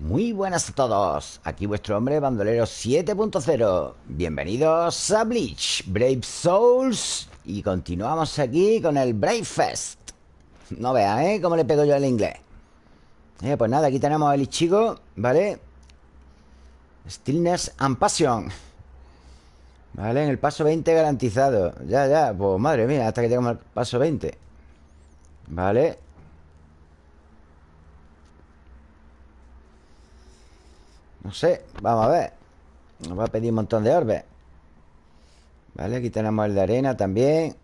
Muy buenas a todos, aquí vuestro hombre bandolero 7.0 Bienvenidos a Bleach, Brave Souls. Y continuamos aquí con el Brave Fest. No vean, ¿eh? Cómo le pego yo el inglés. Eh, Pues nada, aquí tenemos el Ichigo, ¿vale? Stillness and Passion. Vale, en el paso 20 garantizado. Ya, ya, pues madre mía, hasta que lleguemos al paso 20 Vale No sé, vamos a ver. Nos va a pedir un montón de orbes Vale, aquí tenemos el de arena también.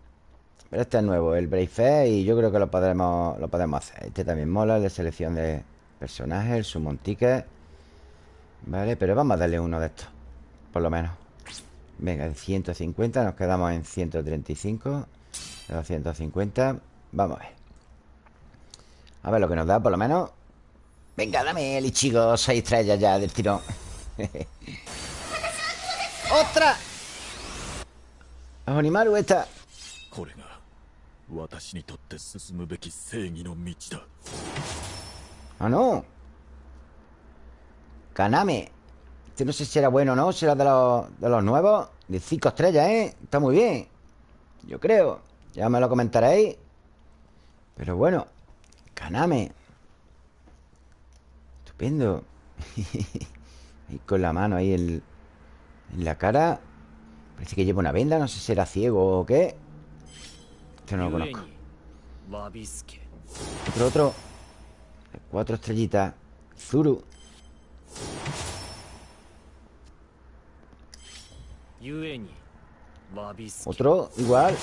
Pero este es nuevo, el Brave Y yo creo que lo podremos, lo podemos hacer. Este también mola, el de selección de personajes El Summon Ticket. Vale, pero vamos a darle uno de estos Por lo menos. Venga, en 150 Nos quedamos en 135 250 Vamos a ver. A ver lo que nos da por lo menos Venga, dame el Ichigo seis estrellas ya del tirón. ¡Otra! Onimaru esta. ¡Ah, no! Kaname. Este no sé si era bueno o no Será de los, de los nuevos. De cinco estrellas, ¿eh? Está muy bien. Yo creo. Ya me lo comentaréis. Pero bueno Kaname Estupendo Ahí con la mano ahí en, en la cara. Parece que lleva una venda No sé si era ciego o qué. Este no lo conozco. Otro, otro. Cuatro estrellitas. Zuru. Otro, igual.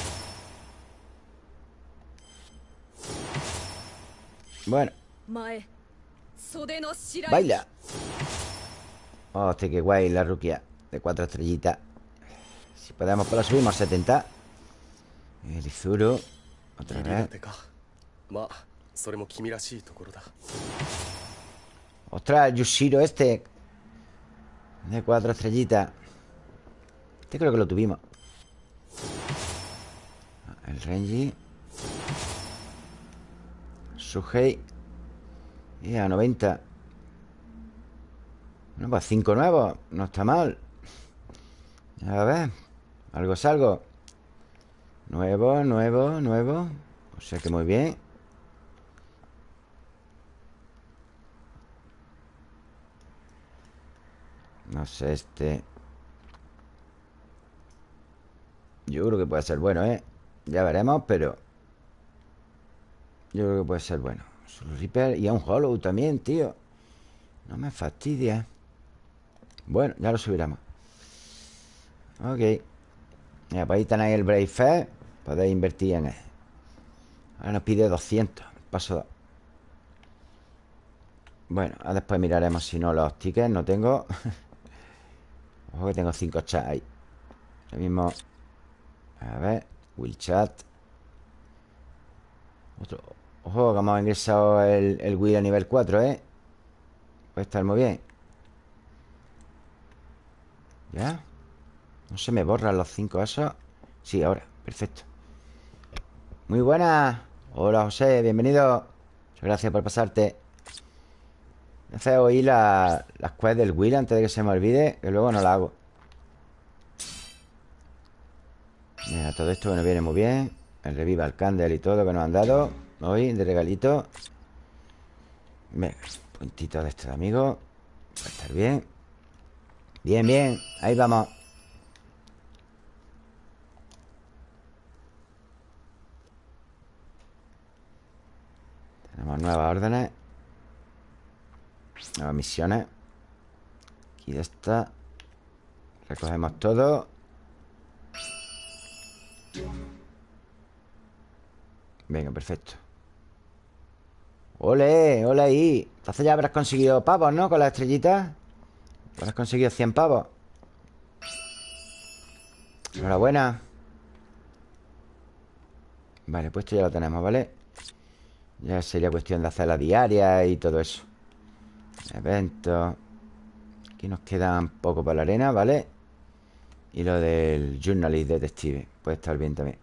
Bueno Baila. Hostia, qué guay la ruquia. De cuatro estrellitas. Si podemos, pues la subimos a 70 El Izuru. Otra vez. Ostras, el Yushiro este. De cuatro estrellitas. Este creo que lo tuvimos. El Renji. Suhei y a 90 Bueno, pues 5 nuevos No está mal. A ver Algo es algo. Nuevo, nuevo, nuevo. O sea que muy bien. No sé, este. Yo creo que puede ser bueno, ¿eh? Ya veremos, pero Yo creo que puede ser bueno Reaper y a un Hollow también, tío. No me fastidia. Bueno, ya lo subiremos. Ok. Mira, pues ahí tenéis el Brave Fair Podéis invertir en él. Ahora nos pide 200 Paso Bueno, después miraremos si no los tickets. No tengo. Ojo que tengo 5 chats ahí. Lo mismo. A ver. Will chat. Otro Ojo, que hemos ingresado el, el Wii a nivel 4, ¿eh? Puede estar muy bien. ¿Ya? No se me borran los cinco esos. Sí, ahora, perfecto. Muy buena. Hola, José, bienvenido. Muchas gracias por pasarte. Hace oír la, las quests del Will antes de que se me olvide Que luego no la hago. Mira, todo esto nos viene muy bien. El reviva el candle y todo que nos han dado Hoy de regalito. Venga, puntito de este amigo. Va a estar bien. Bien, bien, ahí vamos. Tenemos nuevas órdenes. Nuevas misiones. Aquí de esta. Recogemos todo. Venga, perfecto ¡Ole! ¡Ole ahí! Entonces ya habrás conseguido pavos, ¿no? Con las estrellitas Habrás conseguido 100 pavos Enhorabuena Vale, pues esto ya lo tenemos, ¿vale? Ya sería cuestión de hacer la diaria y todo eso Eventos Aquí nos quedan poco para la arena, ¿vale? Y lo del Journalist Detective Puede estar bien también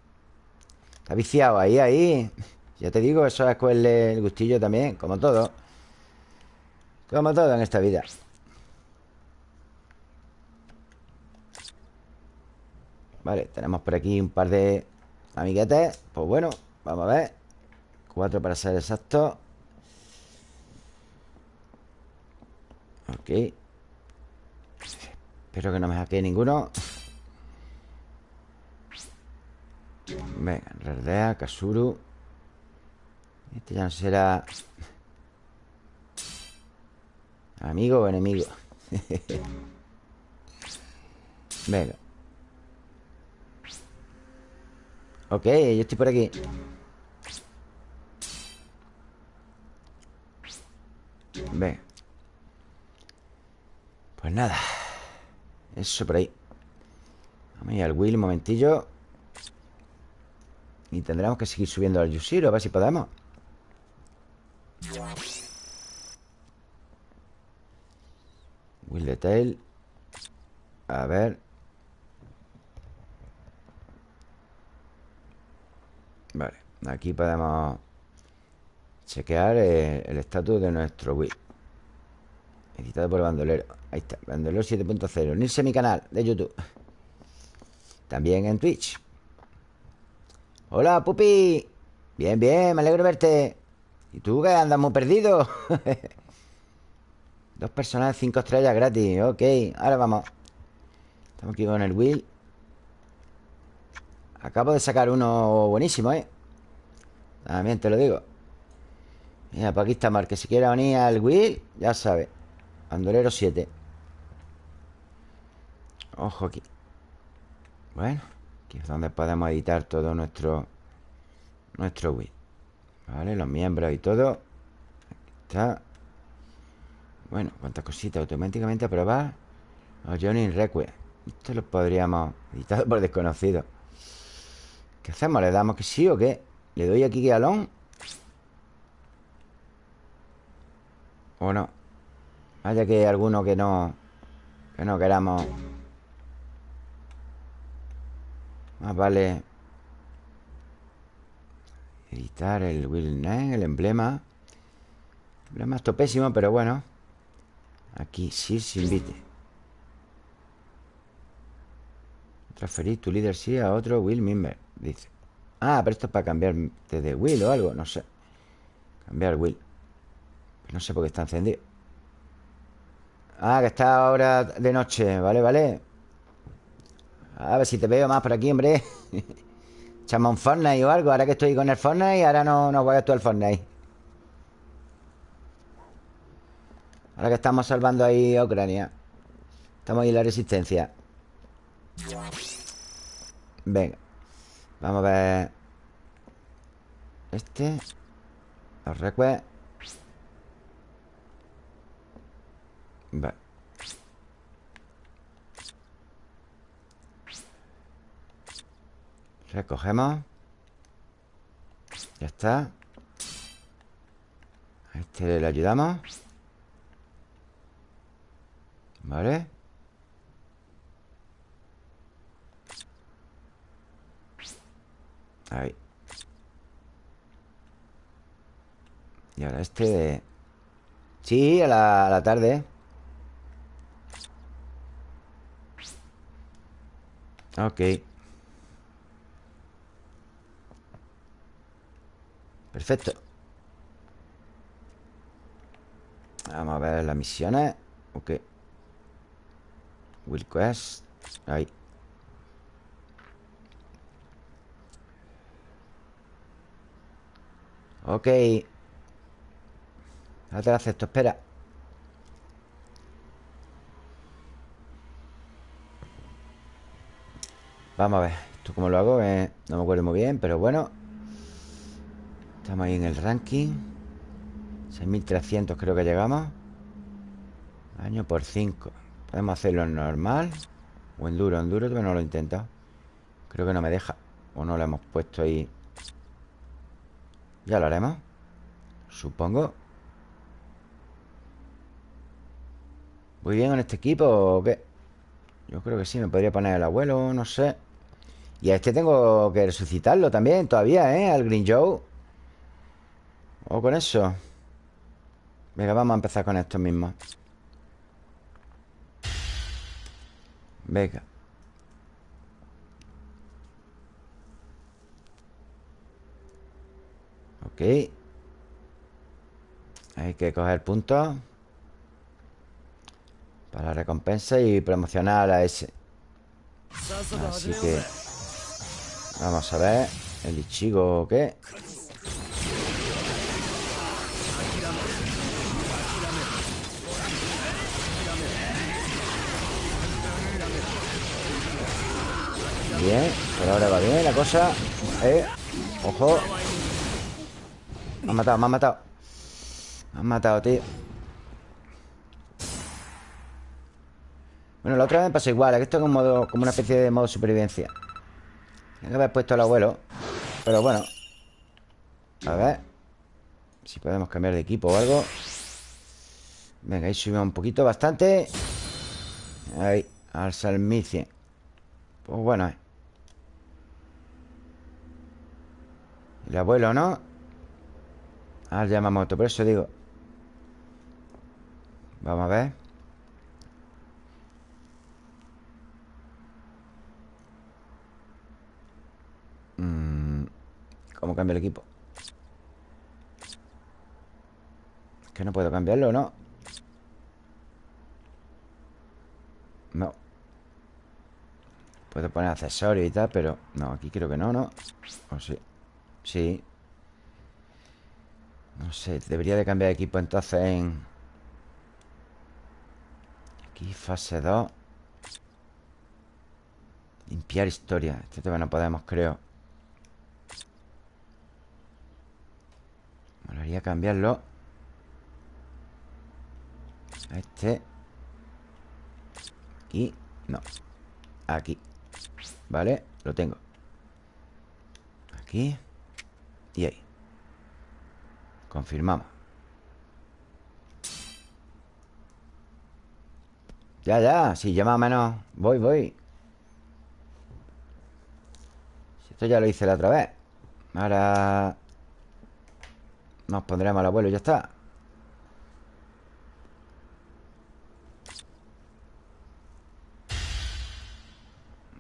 Está viciado ahí, ahí ya te digo, eso es con el gustillo también, como todo. Como todo en esta vida. Vale, tenemos por aquí un par de amiguetes. Pues bueno, vamos a ver. Cuatro para ser exacto. Ok. Espero que no me hackee ninguno. Venga, Rerdea, Kasuru Este ya no será Amigo o enemigo. Venga Ok, yo estoy por aquí. Venga Pues nada. Eso por ahí. Vamos a ir al Will un momentillo. Y tendremos que seguir subiendo al Yushiro A ver si podemos Will Detail A ver. Vale, aquí podemos Chequear el estatus de nuestro Will Editado por Bandolero. Ahí está, Bandolero 7.0 Unirse a mi canal de YouTube. También en Twitch. Hola, pupi. Bien, bien, me alegro de verte ¿Y tú qué andas muy perdido? Dos personas, cinco estrellas gratis. Ok, ahora vamos. Estamos aquí con el Will. Acabo de sacar uno buenísimo, ¿eh? También te lo digo. Mira, pues aquí está Mar Que si quiere unir al Will, ya sabe. Bandolero 7 Ojo aquí. Bueno Aquí es donde podemos editar todo nuestro Nuestro Will Vale, los miembros y todo está Bueno, cuántas cositas Automáticamente aprobar Los Johnny Request Esto lo podríamos editar por desconocido ¿Qué hacemos? ¿Le damos que sí o qué? ¿Le doy aquí que alón? ¿O no? Vaya que alguno que no Que no queramos Más vale Editar el Will Name, el emblema. El emblema es topésimo, pero bueno. Aquí sí se invite. Transferir tu líder sí a otro Will Member Dice. Ah, pero esto es para cambiar de Will o algo No sé. Cambiar Will. No sé por qué está encendido. Ah, que está ahora de noche. Vale, vale. A ver si te veo más por aquí, hombre Echamos un Fortnite o algo Ahora que estoy con el Fortnite ahora no, no juegas tú el Fortnite. Ahora que estamos salvando ahí a Ucrania Estamos ahí en la resistencia. Venga Vamos a ver. Este Los recuerdos. Vale Recogemos. Ya está. Este le ayudamos. Vale. Ahí. Y ahora este. Sí, a la, tarde. Ok Perfecto. Vamos a ver las misiones. Ok. Will Quest. Ahí. Ok. Ahora te lo acepto, espera. Vamos a ver Esto como lo hago eh, No me acuerdo muy bien, pero bueno Estamos ahí en el ranking. 6300 creo que llegamos. Año por 5 Podemos hacerlo en normal. O en duro, en duro todavía no lo he intentado. Creo que no me deja. O no lo hemos puesto ahí. Ya lo haremos. Supongo. ¿Voy bien en este equipo o qué? Yo creo que sí, me podría poner el abuelo, no sé. Y a este tengo que resucitarlo también Todavía, ¿eh? Al Green Joe O con eso Venga, vamos a empezar con esto mismo. Venga. Ok. Hay que coger puntos Para recompensa y promocionar a ese. Así que Vamos a ver El Ichigo qué Bien, por ahora va bien la cosa Eh, ojo. Me han matado, me han matado. Me han matado, tío. Bueno, la otra vez me pasó igual Esto es un modo, como una especie de modo supervivencia. Tengo que haber puesto al abuelo Pero bueno. A ver Si podemos cambiar de equipo o algo. Venga, ahí subimos un poquito, bastante. Ahí, al salmicie Pues bueno, eh El abuelo, ¿no? Ah, Yamamoto, por eso digo Vamos a ver mm, ¿Cómo cambia el equipo? Es que no puedo cambiarlo, ¿no? No Puedo poner accesorios y tal, pero... No, aquí creo que no, ¿no? O sí Sí. No sé, debería de cambiar equipo entonces en... Aquí, fase 2 Limpiar historia. Este todavía no podemos, creo. Me haría cambiarlo. A este. Aquí. No. Aquí. Vale, lo tengo. Aquí y ahí. Confirmamos. Ya, ya, sí, ya más o menos Voy, voy Esto ya lo hice la otra vez. Ahora Nos pondremos al abuelo y ya está.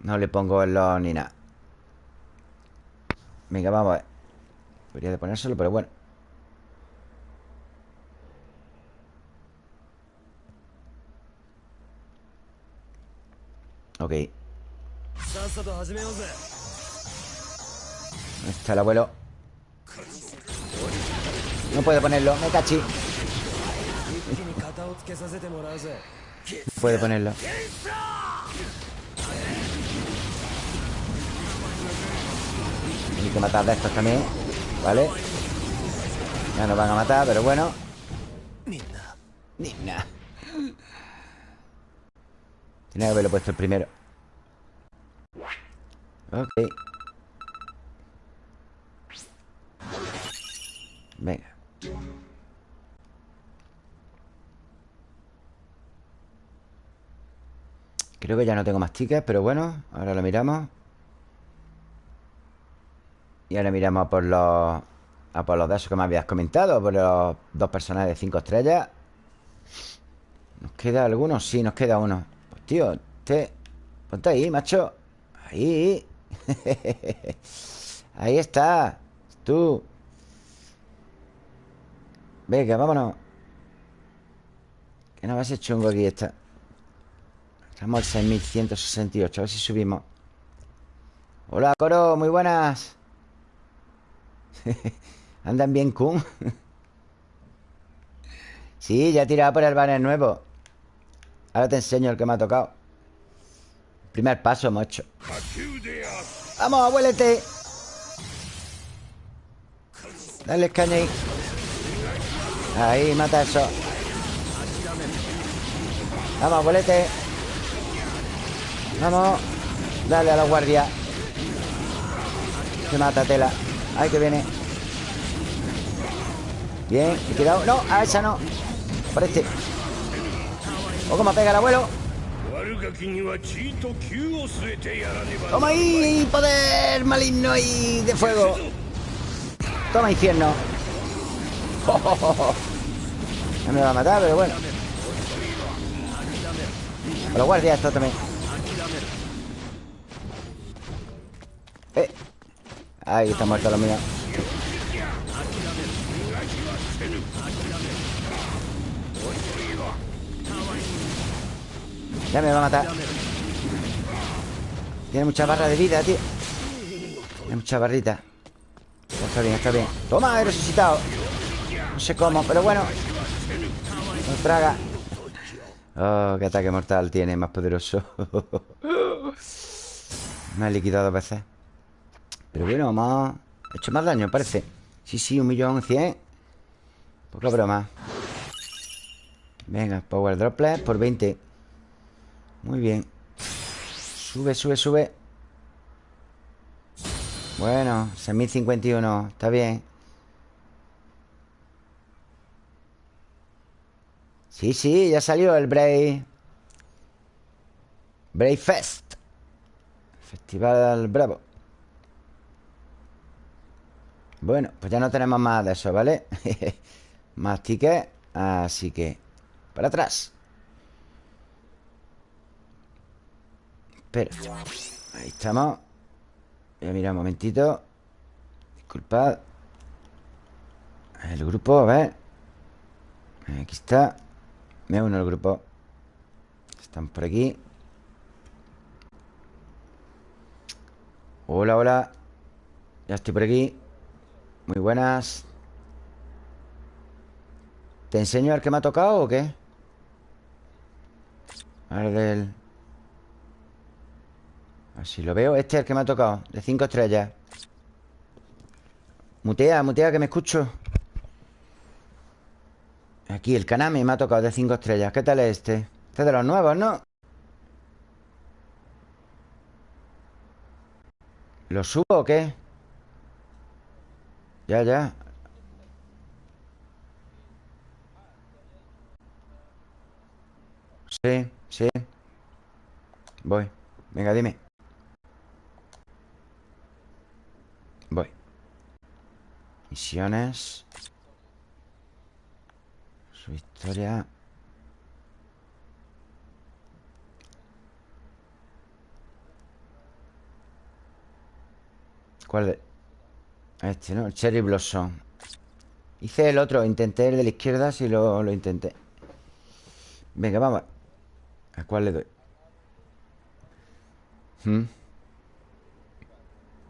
No le pongo el ni nada. Venga, vamos a ver Debería de ponérselo, pero bueno. Ok. Está el abuelo? No puede ponerlo, me cachi. Puede ponerlo. Hay que matar de estos también ¿Vale? Ya nos van a matar, pero bueno. Nina. Tiene que haberlo puesto el primero. Ok. Venga. Creo que ya no tengo más tickets, pero bueno Ahora lo miramos y ahora miramos por los... A por los de esos que me habías comentado Por los dos personajes de cinco estrellas. ¿Nos queda alguno? Sí, nos queda uno. Pues tío, te... Ponte ahí, macho. Ahí. Ahí está. Tú. Venga, vámonos. Que no va a ser chungo aquí esta. Estamos al 6168 A ver si subimos. Hola, Coro, muy buenas Andan bien, Kun. sí, ya he tirado por el banner nuevo. Ahora te enseño el que me ha tocado. Primer paso hemos hecho. ¡Vamos, abuelete! Dale caña ahí. Ahí, mata eso. Vamos, abuelete. Vamos. Dale a la guardia. Se mata tela. Ay, que viene. Bien, he quedado No, a esa no. Por este. O como pega el abuelo. Toma ahí, poder maligno y de fuego. Toma infierno. No me va a matar, pero bueno. A los guardias esto también. Eh Ahí está muerto lo mío Ya me va a matar. Tiene mucha barra de vida, tío. Tiene mucha barrita. Está bien, está bien. Toma, he resucitado. No sé cómo, pero bueno. No traga. Oh, qué ataque mortal tiene Más poderoso. Me ha liquidado dos veces Pero bueno, hemos hecho más daño, parece. Sí, sí, un millón cien. Poca broma. Venga, Power Droplet por 20 Muy bien. Sube, sube, sube. Bueno, 6051 Está bien. Sí, sí, ya salió el Brave. Brave Fest. Festival Bravo Bueno, pues ya no tenemos más de eso, ¿vale? más tickets Así que Para atrás. Espera. Ahí estamos. Voy a mirar un momentito. Disculpad. El grupo, a ver. Aquí está. Me uno al grupo. Están por aquí. Hola, hola. Ya estoy por aquí Muy buenas ¿Te enseño al que me ha tocado o qué? Al del... Así lo veo Este es el que me ha tocado De cinco estrellas Mutea, mutea que me escucho Aquí el Kaname me ha tocado de 5 estrellas ¿Qué tal es este? Este es de los nuevos, ¿no? ¿Lo subo o qué? Ya, ya. Sí, sí. Voy. Venga, dime. Voy. Misiones. Su historia... ¿Cuál de...? Este, ¿no? El Cherry Blossom Hice el otro, intenté el de la izquierda Si lo, lo intenté Venga, vamos ¿A cuál le doy? ¿Mm?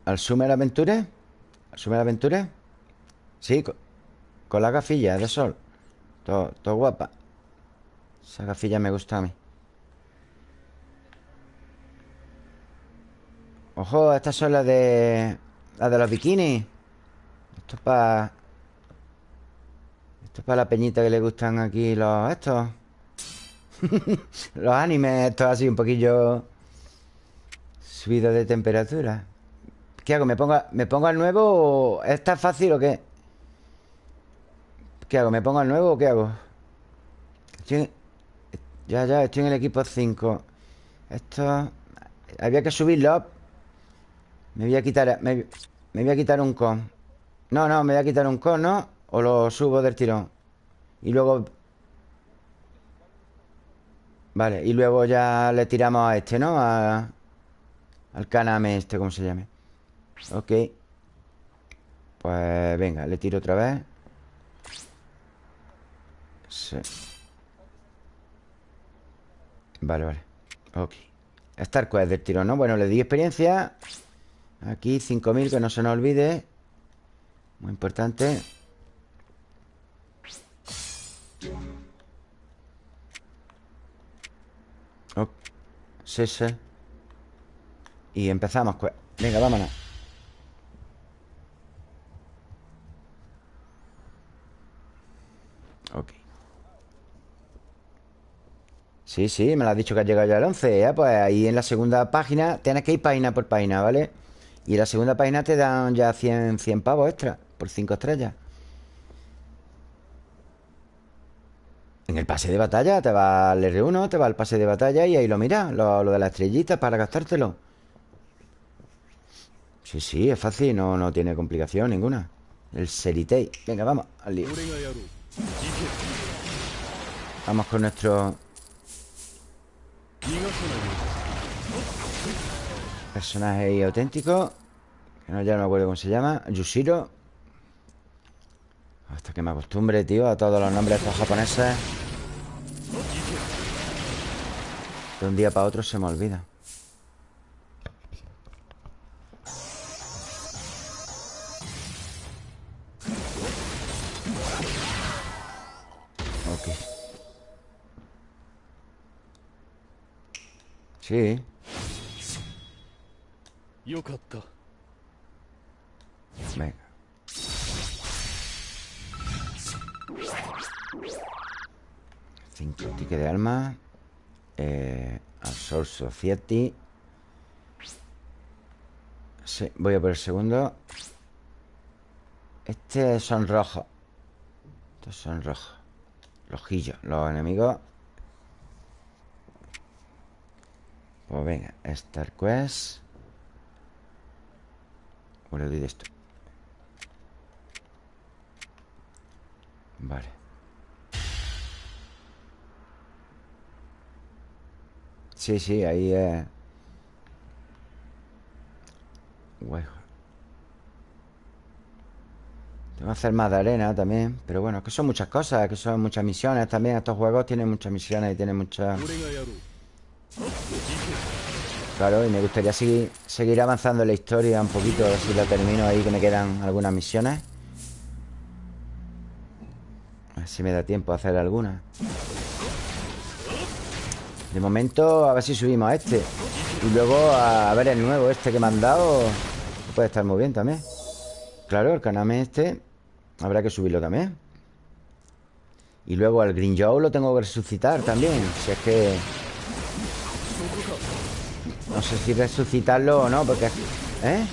¿Al Summer Aventure? ¿Al Summer Aventure? Sí, con, con la gafilla de sol todo, guapa Esa gafilla me gusta a mí Ojo, estas son las de... Las de los bikinis Esto es para... Esto es para la peñita que le gustan aquí los... Estos Los animes Esto así un poquillo Subido de temperatura ¿Qué hago? ¿Me pongo, ¿Me pongo al nuevo? ¿Está fácil o qué? ¿Qué hago? ¿Me pongo al nuevo o qué hago? Ya, ya, estoy en el equipo 5 Esto... Había que subirlo Me voy a quitar... Me, voy a quitar un con No, no, me voy a quitar un con, ¿no? O lo subo del tirón Y luego... Vale, y luego ya le tiramos a este, ¿no? al caname este, ¿cómo se llame? Ok Pues venga, le tiro otra vez Sí. Vale, vale. Ok. Star Quest del tiro, ¿no? Bueno, le di experiencia. Aquí 5.000, que no se nos olvide. Muy importante. Oh. Y empezamos. Venga, vámonos. Ok. Sí, sí, me lo has dicho que has llegado ya al 11 ¿eh? Pues ahí en la segunda página Tienes que ir página por página, ¿vale? Y en la segunda página te dan ya 100, 100 pavos extra Por 5 estrellas En el pase de batalla Te va al R1, te va al pase de batalla Y ahí lo miras, lo, de las estrellitas Para gastártelo Sí, sí, es fácil No, no tiene complicación ninguna El Seritei Venga, vamos, al lío Vamos con nuestro personaje auténtico. Que no, ya no me acuerdo cómo se llama. Yushiro. Hasta que me acostumbre, tío, a todos los nombres de estos japoneses. De un día para otro se me olvida. Ok. Sí. よかった 5 tickets de alma. Eh, Absorb Society. Voy a por el segundo. Este son rojos. Estos son rojos. Rojillos, los enemigos. Pues venga, Star Quest. O le doy de esto. Vale. Sí, sí, ahí es... Tengo que hacer más de arena también. Pero bueno, es que son muchas cosas, que son muchas misiones también. Estos juegos tienen muchas misiones y tienen muchas... Claro, y me gustaría seguir, seguir avanzando en la historia un poquito, a ver si la termino ahí, que me quedan algunas misiones. A ver si me da tiempo a hacer alguna. De momento, a ver si subimos a este. Y luego a, ver el nuevo, este que me han dado. Puede estar muy bien también. Claro, el Kaname este. Habrá que subirlo también. Y luego al Green Joe lo tengo que resucitar también. Si es que. No sé si resucitarlo o no, porque... ¿Eh?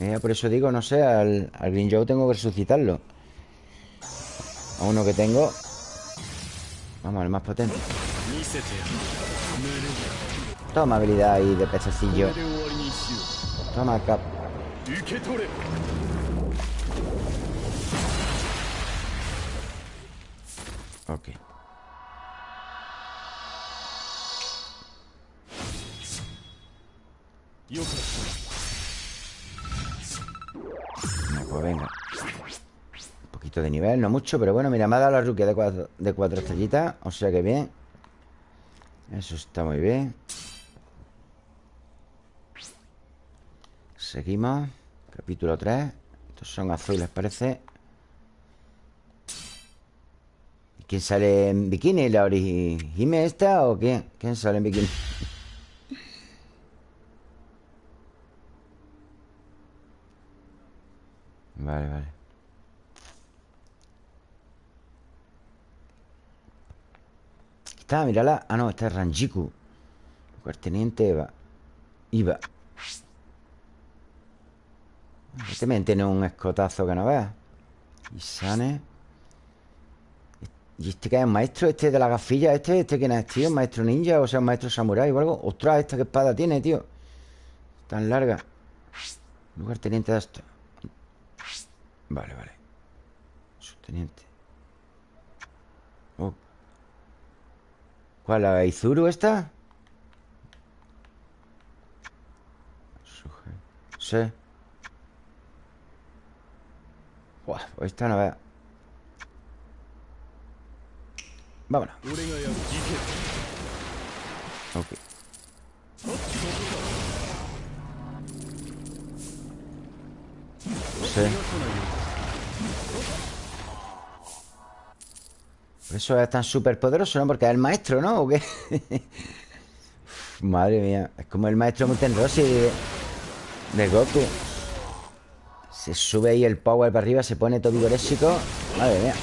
Eh, por eso digo, no sé, al, al Green Joe tengo que resucitarlo. A uno que tengo... Vamos, el más potente. Toma habilidad ahí de pechecillo Toma cap. Ok. No, pues venga. Poquito de nivel, no mucho, pero bueno, mira, me ha dado la ruquia de cuatro, de cuatro estrellitas. O sea que bien. Eso está muy bien. Seguimos. Capítulo 3. Estos son azules, parece. ¿Y ¿Quién sale en bikini? ¿La Orihime esta o quién? ¿Quién sale en bikini? Vale, vale. Está, mírala. Ah, no, esta es Ranjiku. Lugarteniente Eva. Iba. Este me tiene un escotazo que no veas. Y Sane. ¿Y este que es maestro? ¿Este de la gafilla? ¿Este? ¿Este quién es, tío? ¿Un maestro ninja? O sea, un maestro samurái o algo. Ostras, ¿esta qué espada tiene, tío? Tan larga. Lugarteniente de esto. Vale, vale. Subteniente. ¿Cuál? ¿La de Izuru esta? Sí. Buah, pues esta no vea. Vámonos. Ok. Sí. Eso es tan súper poderoso, ¿no? Porque es el maestro, ¿no? ¿O qué? Madre mía. Es como el maestro Muten Rossi de, Goku. Se sube ahí el power para arriba, se pone todo vigorésico. Madre mía.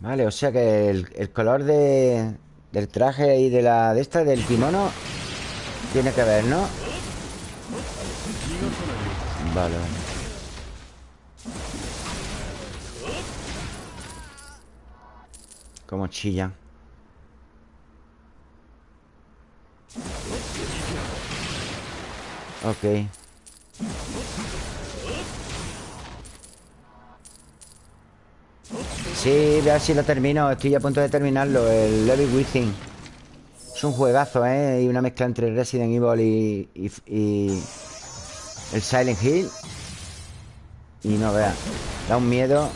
Vale, o sea que el, el color de, del traje y de la de esta, del kimono, tiene que ver, ¿no? Vale, vale. Como chillan. Ok. Sí, a ver si lo termino Estoy a punto de terminarlo El Level Within Es un juegazo, ¿eh? Y una mezcla entre Resident Evil y, y, el Silent Hill Y no veas Da un miedo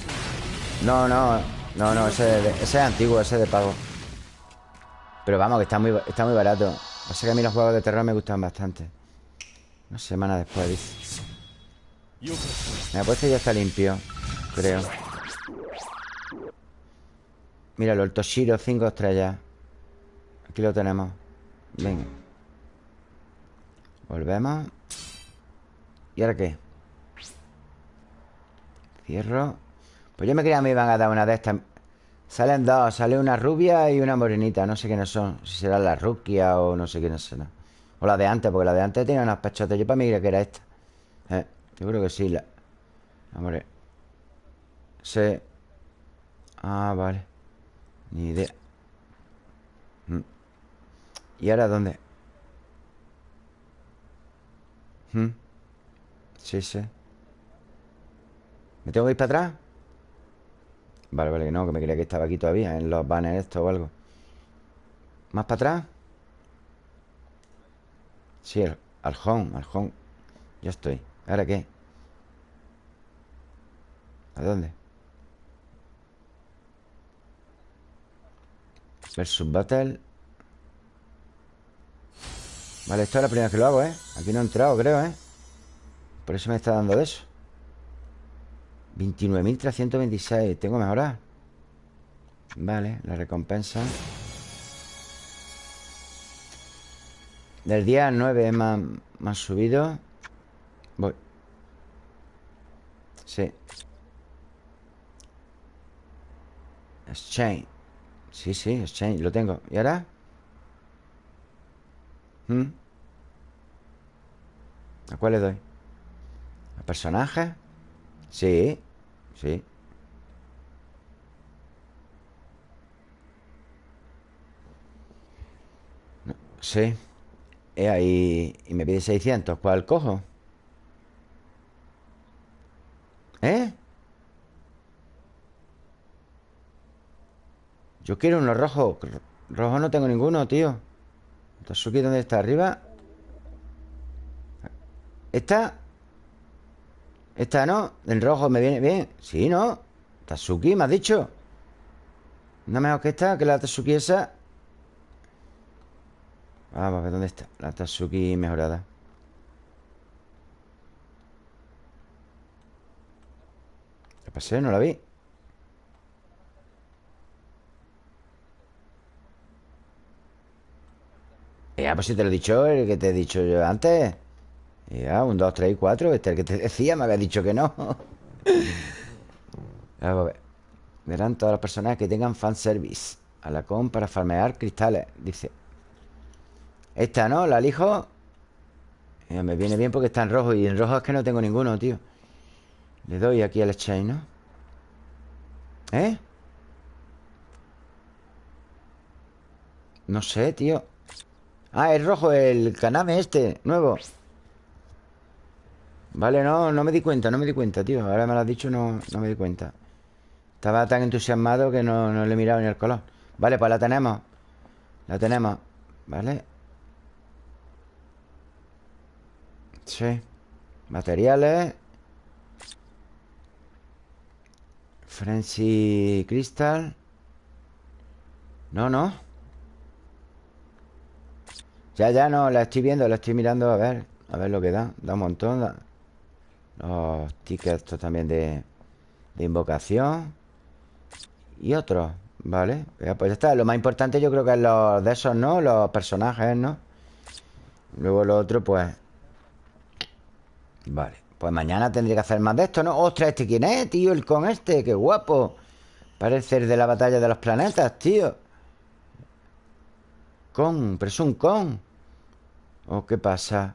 No, no, no, no ese, ese es antiguo, ese de pago. Pero vamos, que está muy, está muy barato. Pasa que a mí los juegos de terror me gustan bastante. Una semana después, dice. Me ha ya está limpio Creo. Míralo, el Toshiro 5 estrellas. Aquí lo tenemos. Venga. Volvemos. ¿Y ahora qué? Cierro Pues yo me creía que me iban a dar una de estas Salen dos, sale una rubia y una morenita No sé quiénes son Si será la ruquia o no sé quiénes serán O la de antes, porque la de antes tenía unas pechotas Yo para mí creía que era esta eh, Yo creo que sí la... Amore Sí Ah, vale Ni idea mm. ¿Y ahora dónde? ¿Mm? Sí, sí ¿Me tengo que ir para atrás? Vale, vale, no, que me creía que estaba aquí todavía En los banners esto o algo ¿Más para atrás? Sí, al, al home, al home Ya estoy ¿Ahora qué? ¿A dónde? Versus Battle Vale, esto es la primera vez que lo hago, ¿eh? Aquí no he entrado, creo, ¿eh? Por eso me está dando de eso 29.326 Tengo que mejorar Vale, la recompensa Del día 9 más, más subido Voy Sí Exchange Sí, sí, exchange, lo tengo ¿Y ahora? ¿Mm? ¿A cuál le doy? ¿A personajes? Sí, sí Sí ahí, Y me pide 600 ¿Cuál cojo? ¿Eh? Yo quiero uno rojo Rojo no tengo ninguno, tío Tatsuki, ¿dónde está? ¿Arriba? ¿Esta? ¿Esta no? ¿El rojo me viene bien? Sí, ¿no? Tatsuki, ¿me has dicho? ¿No mejor que esta? ¿Que la Tatsuki esa? Vamos a ver dónde está La Tatsuki mejorada ¿Qué pasé? No la vi Ya, pues si te lo he dicho, el que te he dicho yo antes. Ya, un, dos, tres y cuatro. Este el que te decía, me había dicho que no. Vamos a ver. Verán todas las personas que tengan fanservice. A la con para farmear cristales. Dice. Esta, ¿no? La elijo. Me viene bien porque está en rojo. Y en rojo es que no tengo ninguno, tío. Le doy aquí al exchange, ¿no? ¿Eh? No sé, tío. Ah, es rojo el caname este, nuevo Vale, no, no me di cuenta, no me di cuenta, tío. Ahora me lo has dicho, no, no me di cuenta. Estaba tan entusiasmado que no, no le he mirado ni el color. Vale, pues la tenemos. La tenemos. Vale. Sí. Materiales. Frenzy Crystal. No, no. Ya, ya, no, la estoy viendo, la estoy mirando A ver, a ver lo que da. Da un montón Los tickets también de, de invocación Y otros Vale, pues ya está Lo más importante yo creo que es los de esos, ¿no? Los personajes, ¿no? Luego lo otro, pues Vale Pues mañana tendría que hacer más de esto, ¿no? ¡Ostras! ¿Este quién es, tío? El con este ¡Qué guapo! Parece el de la batalla de los planetas, tío con, pero es un con. ¿O qué pasa?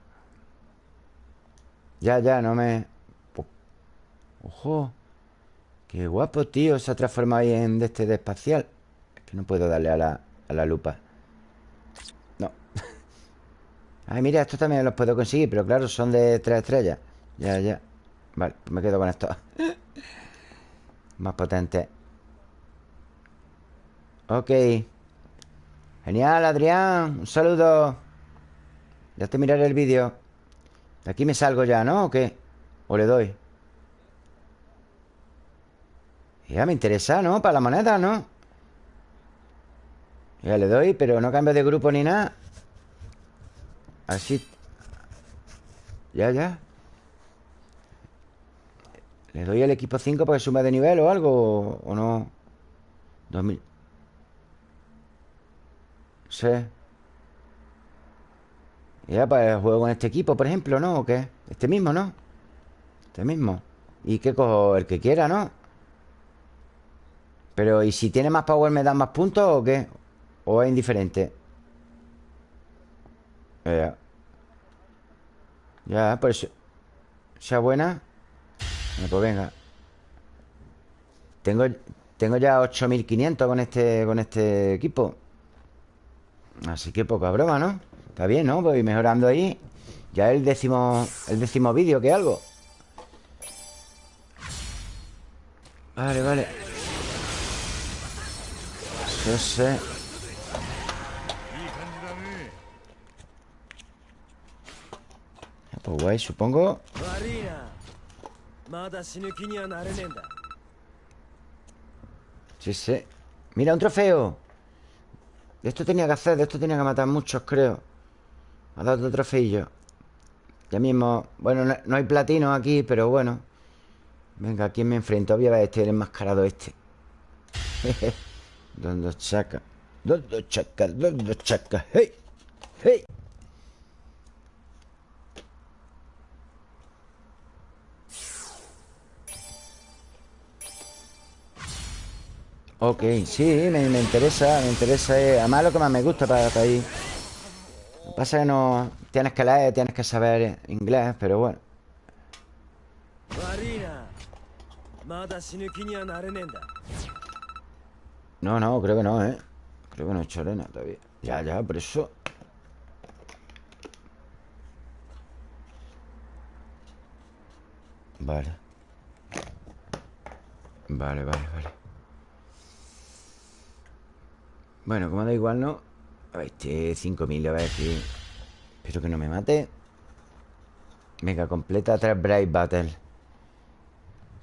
Ya, ya, no me... Ojo. Qué guapo, tío. Se ha transformado ahí en de este de espacial. Es que no puedo darle a la, a la lupa. No. Ay, mira, estos también los puedo conseguir, pero claro, son de tres estrellas. Ya, ya. Vale, pues me quedo con esto. Más potente. Ok Genial, Adrián Un saludo Ya te miraré el vídeo De aquí me salgo ya, ¿no? ¿O qué? ¿O le doy? Ya me interesa, ¿no? Para la moneda, ¿no? Ya le doy, pero no cambio de grupo ni nada Así Ya, ya ¿Le doy el equipo 5 para que suma de nivel o algo? ¿O no? 2000 Sí Ya, pues juego con este equipo, por ejemplo, ¿no? ¿O qué? Este mismo, ¿no? Este mismo ¿Y qué cojo? El que quiera, ¿no? Pero, ¿y si tiene más power me dan más puntos o qué? ¿O es indiferente? Ya Ya, pues Sea buena Pues venga Tengo, tengo ya 8500 con este, con este equipo Así que poca broma, ¿no? Está bien, ¿no? Voy mejorando ahí Ya el décimo El décimo vídeo que algo Vale, vale ese. Pues guay, supongo. Sí, sí. Mira, un trofeo. De esto tenía que hacer, de esto tenía que matar muchos, creo. Ha dado otro trofeillo. Ya mismo. Bueno, no, hay platino aquí, pero bueno. Venga, ¿a quién me enfrento? Voy a este, el enmascarado este. Dos chacas Dos chacas Dos chacas ¡Hey! ¡Hey! Ok, sí, me, me interesa, me interesa. eh, Además, lo que más me gusta para, para ir. Lo que pasa es que no. Tienes que leer, tienes que saber inglés, pero bueno. No, no, creo que no, ¿eh? Creo que no he hecho arena todavía. Ya, ya, por eso. Vale. Vale, vale, vale. Bueno, como da igual, ¿no? A ver, este 5000, a ver aquí. Espero que no me mate. Venga, completa 3 Brave Battle.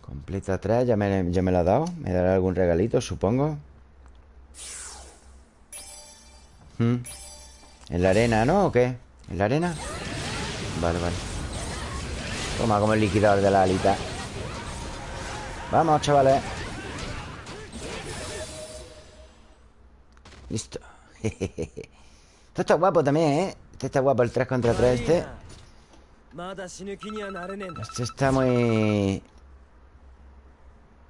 Completa 3, ya me, ya me la ha dado. Me dará algún regalito, supongo. Hmm. ¿En la arena, no? ¿O qué? ¿En la arena? Vale, vale Toma como el liquidador de la alita Vamos, chavales Listo Esto está guapo también, ¿eh? Este está guapo, el 3 contra 3 este Este está muy...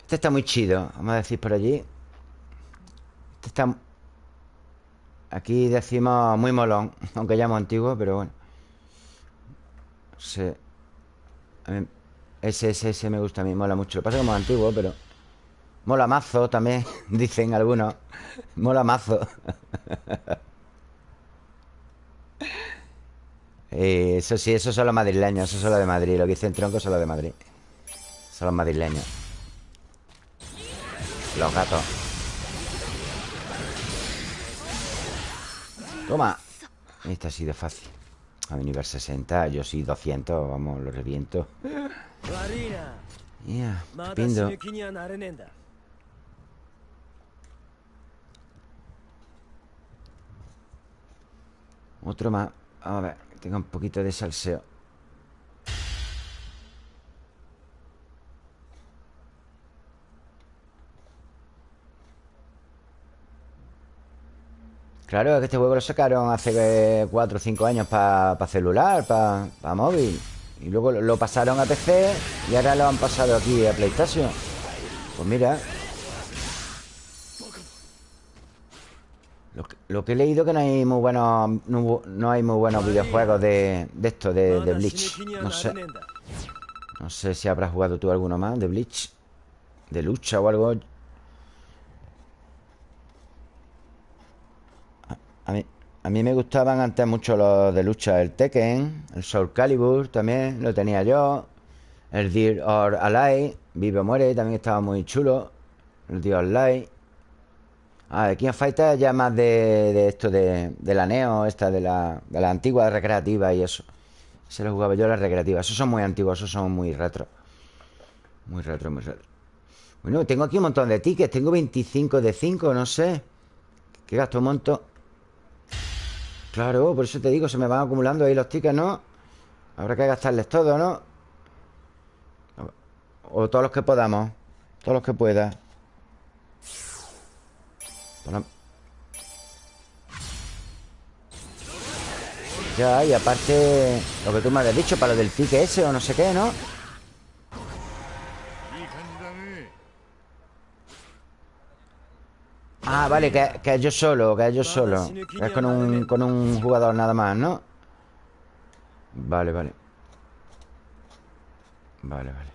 Este está muy chido Vamos a decir por allí este está... Aquí decimos muy molón, aunque llamo antiguo, pero bueno. Sí. Ese, ese, ese me gusta a mí, mola mucho. Lo pasa muy antiguo, pero... Mola mazo también, dicen algunos. Mola mazo. Eh, eso sí, esos son los madrileños, esos son los de Madrid. Lo que dicen tronco son los de Madrid. Son los madrileños. Los gatos. Toma. Esta ha sido fácil. A mi nivel 60 Yo sí, 200 Vamos, lo reviento. Ya, yeah, Otro más. Vamos a ver Tengo un poquito de salseo. Claro, es que este juego lo sacaron hace eh, 4 o 5 años para pa celular, para pa móvil. Y luego lo pasaron a PC y ahora lo han pasado aquí a PlayStation. Pues mira. Lo que, he leído que no hay muy buenos no, no hay muy buenos videojuegos de, de esto, de, de, Bleach. No sé. No sé si habrás jugado tú alguno más de Bleach. De lucha o algo. A, a mí, a mí me gustaban antes mucho los de lucha. El Tekken, el Soul Calibur también lo tenía yo. El Dear or Alive, Vive o Muere, también estaba muy chulo. El Dear Alive. Ah, King of Fighters ya más de, de esto de, la Neo, esta de la, de la antigua recreativa y eso. Se lo jugaba yo la recreativa. Esos son muy antiguos, esos son muy retro. Muy retro, muy retro. Bueno, tengo aquí un montón de tickets. Tengo 25 de 5, no sé. ¿Qué gasto un montón? Claro, por eso te digo, se me van acumulando ahí los tickets, ¿no? Habrá que gastarles todo, ¿no? O todos los que podamos. Todos los que pueda. Ya, y aparte Lo que tú me habías dicho Para lo del ticket ese o no sé qué, ¿no? Ah, vale, que, que es yo solo Que es yo solo. Es con un, con un jugador nada más, ¿no? Vale, vale. Vale, vale.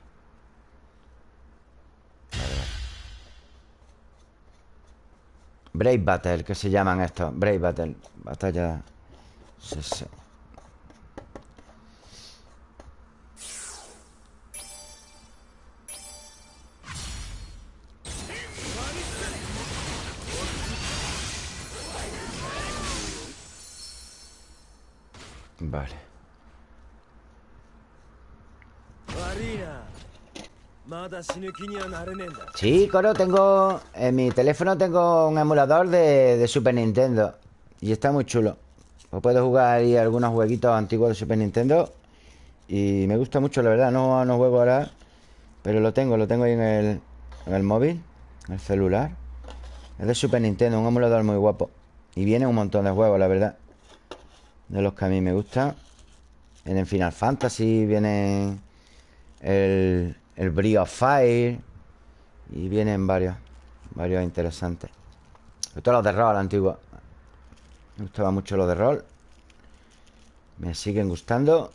Vale, vale. Brave Battle, que se llaman estos. Brave Battle. Batalla Sí, sí Vale. Sí, Coro, tengo... En mi teléfono tengo un emulador de, Super Nintendo. Y está muy chulo. O puedo jugar ahí algunos jueguitos antiguos de Super Nintendo. Y me gusta mucho, la verdad. No, no juego ahora. Pero lo tengo, lo tengo ahí en el, en el móvil. En el celular. Es de Super Nintendo, un emulador muy guapo. Y viene un montón de juegos, la verdad. De los que a mí me gustan En Final Fantasy Viene el, el Brio Fire Y vienen varios Varios interesantes. Estos los de rol antiguos. Me gustaba mucho los de rol. Me siguen gustando.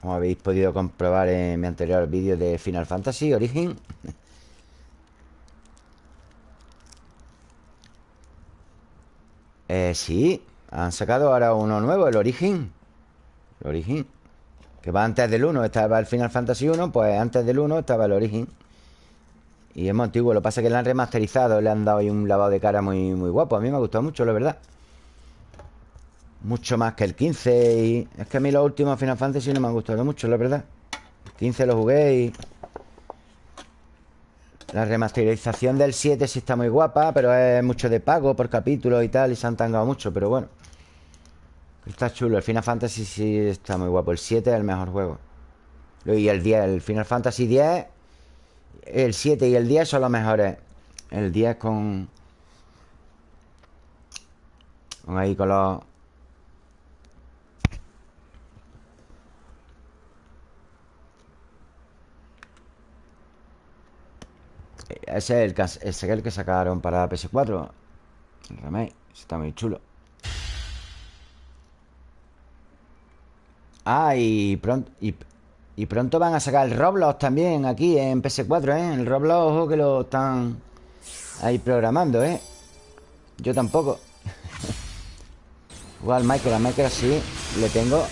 Como habéis podido comprobar en mi anterior vídeo de Final Fantasy Origin. Eh, sí han sacado ahora uno nuevo, el Origin. El Origin. Que va antes del 1 Estaba el Final Fantasy 1 Pues antes del 1 estaba el Origin. Y es muy antiguo Lo que pasa es que le han remasterizado Le han dado ahí un lavado de cara muy, muy guapo. A mí me ha gustado mucho, la verdad. Mucho más que el 15 y Es que a mí los últimos Final Fantasy no me han gustado mucho, la verdad. El 15 lo jugué y... La remasterización del 7 sí está muy guapa Pero es mucho de pago por capítulo y tal Y se han tangado mucho, pero bueno Está chulo, el Final Fantasy sí está muy guapo El 7 es el mejor juego. Y el 10, el Final Fantasy 10 El 7 y el 10 son los mejores. El 10 con... Con ahí con los... Ese es el, ese es el que sacaron para la PS4 El remake Está muy chulo Ah, y pronto, y, pronto van a sacar el Roblox también aquí en PS4, ¿eh? El Roblox, ojo que lo están ahí programando, ¿eh? Yo tampoco. Igual Minecraft, Minecraft sí, le tengo.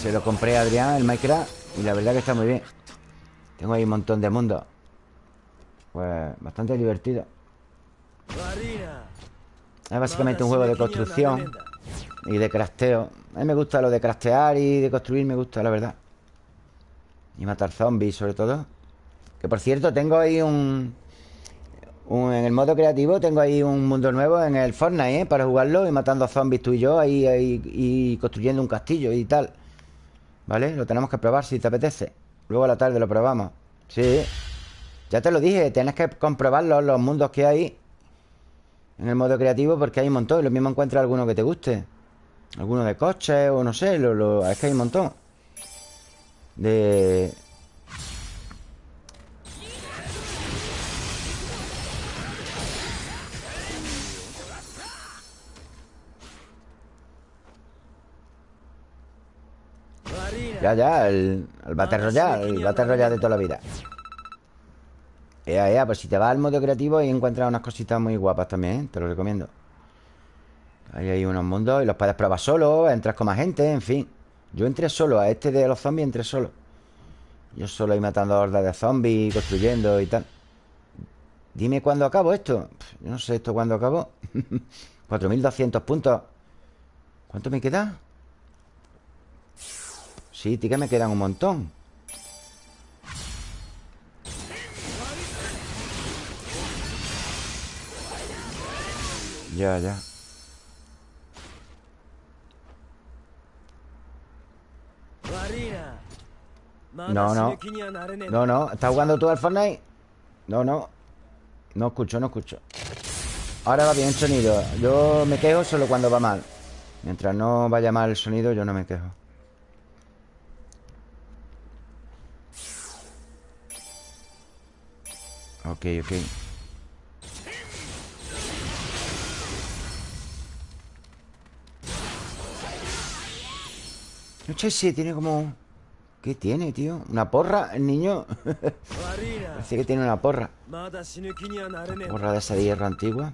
Se lo compré a Adrián, el Minecraft, y la verdad que está muy bien. Tengo ahí un montón de mundos. Pues bastante divertido. Es básicamente un juego de construcción y de crafteo. A mí me gusta lo de craftear y de construir, me gusta, la verdad. Y matar zombies, sobre todo. Que por cierto, tengo ahí un, en el modo creativo tengo ahí un mundo nuevo en el Fortnite, ¿eh? Para jugarlo y matando zombies tú y yo ahí, ahí, y construyendo un castillo y tal. ¿Vale? Lo tenemos que probar si te apetece. Luego a la tarde lo probamos. Sí. Ya te lo dije, tienes que comprobarlo, los mundos que hay en el modo creativo porque hay un montón. Y lo mismo encuentra alguno que te guste. Alguno de coches o no sé. Lo, es que hay un montón. De... Ya, ya, el, el Battle El Battle Royale de toda la vida Ea, ea, pues si te vas al modo creativo y encuentras unas cositas muy guapas también. Te lo recomiendo Ahí hay unos mundos y los puedes probar solo Entras con más gente, en fin Yo entré solo, a este de los zombies entré solo Yo solo ahí matando hordas de zombies Construyendo y tal Dime cuándo acabo esto. Yo no sé esto cuándo acabo. 4.200 puntos. ¿Cuánto me queda? Sí, tí que me quedan un montón. Ya, ya. No, no. No, no. ¿Estás jugando tú al Fortnite? No, no. No escucho, no escucho. Ahora va bien el sonido. Yo me quejo solo cuando va mal. Mientras no vaya mal el sonido, yo no me quejo. Ok, ok. No sé si tiene como... ¿Qué tiene, tío? ¿Una porra el niño? Parece que tiene una porra. Porra de esa de hierro antigua.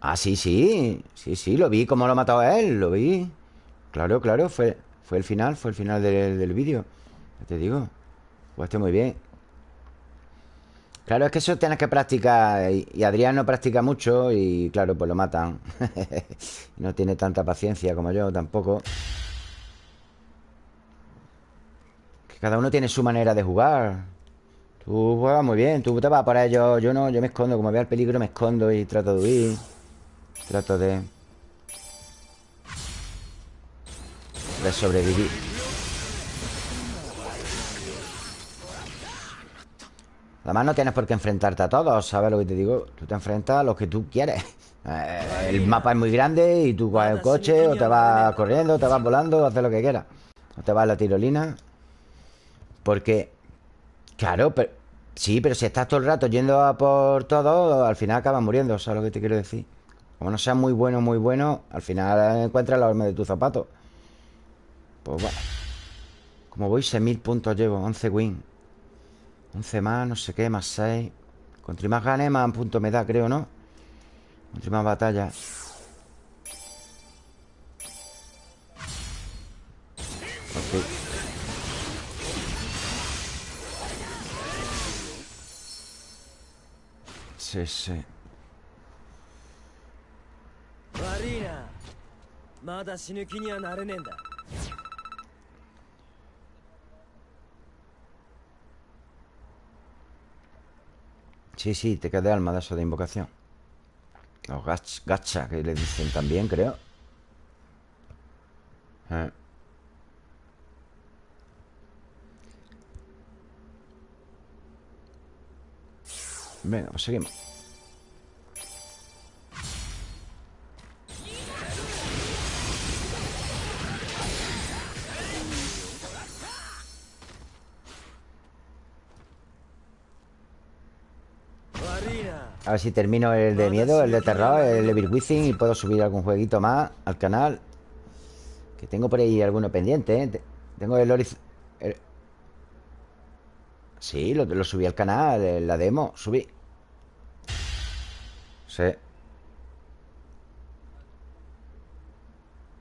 Ah, sí, sí. Sí, sí, lo vi como lo ha matado a él Lo vi. Claro, claro, fue, fue el final Fue el final del, del vídeo. Ya te digo. Jugaste muy bien. Claro, es que eso tienes que practicar Y Adrián no practica mucho Y claro, pues lo matan. No tiene tanta paciencia como yo tampoco Cada uno tiene su manera de jugar. Tú juegas muy bien Tú te vas por ello. Yo no, yo me escondo Como veo el peligro me escondo y trato de huir. Trato de... De sobrevivir. Además no tienes por qué enfrentarte a todos ¿Sabes lo que te digo? Tú te enfrentas a los que tú quieres. Eh, El mapa es muy grande Y tú coges el coche O te vas corriendo O te vas volando O haces lo que quieras. O te vas a la tirolina porque, claro, pero, sí, pero si estás todo el rato yendo a por todo, al final acabas muriendo, ¿sabes lo que te quiero decir? Como no seas muy bueno, muy bueno, al final encuentras la horma de tu zapato. Pues bueno. Como voy, 6.000 puntos llevo, 11 win. 11 más, no sé qué, más 6. Contra más gane, más puntos me da, creo, ¿no? Contra más batalla. Sí, sí. Sí, sí, te queda alma de eso de invocación. Los gacha, que le dicen también, creo. Eh. Venga, pues seguimos A ver si termino el de miedo, el de terror, el Evil Within Y puedo subir algún jueguito más al canal Que tengo por ahí alguno pendiente, ¿eh? Tengo el Horizon... Sí, lo, subí al canal, la demo, subí Sí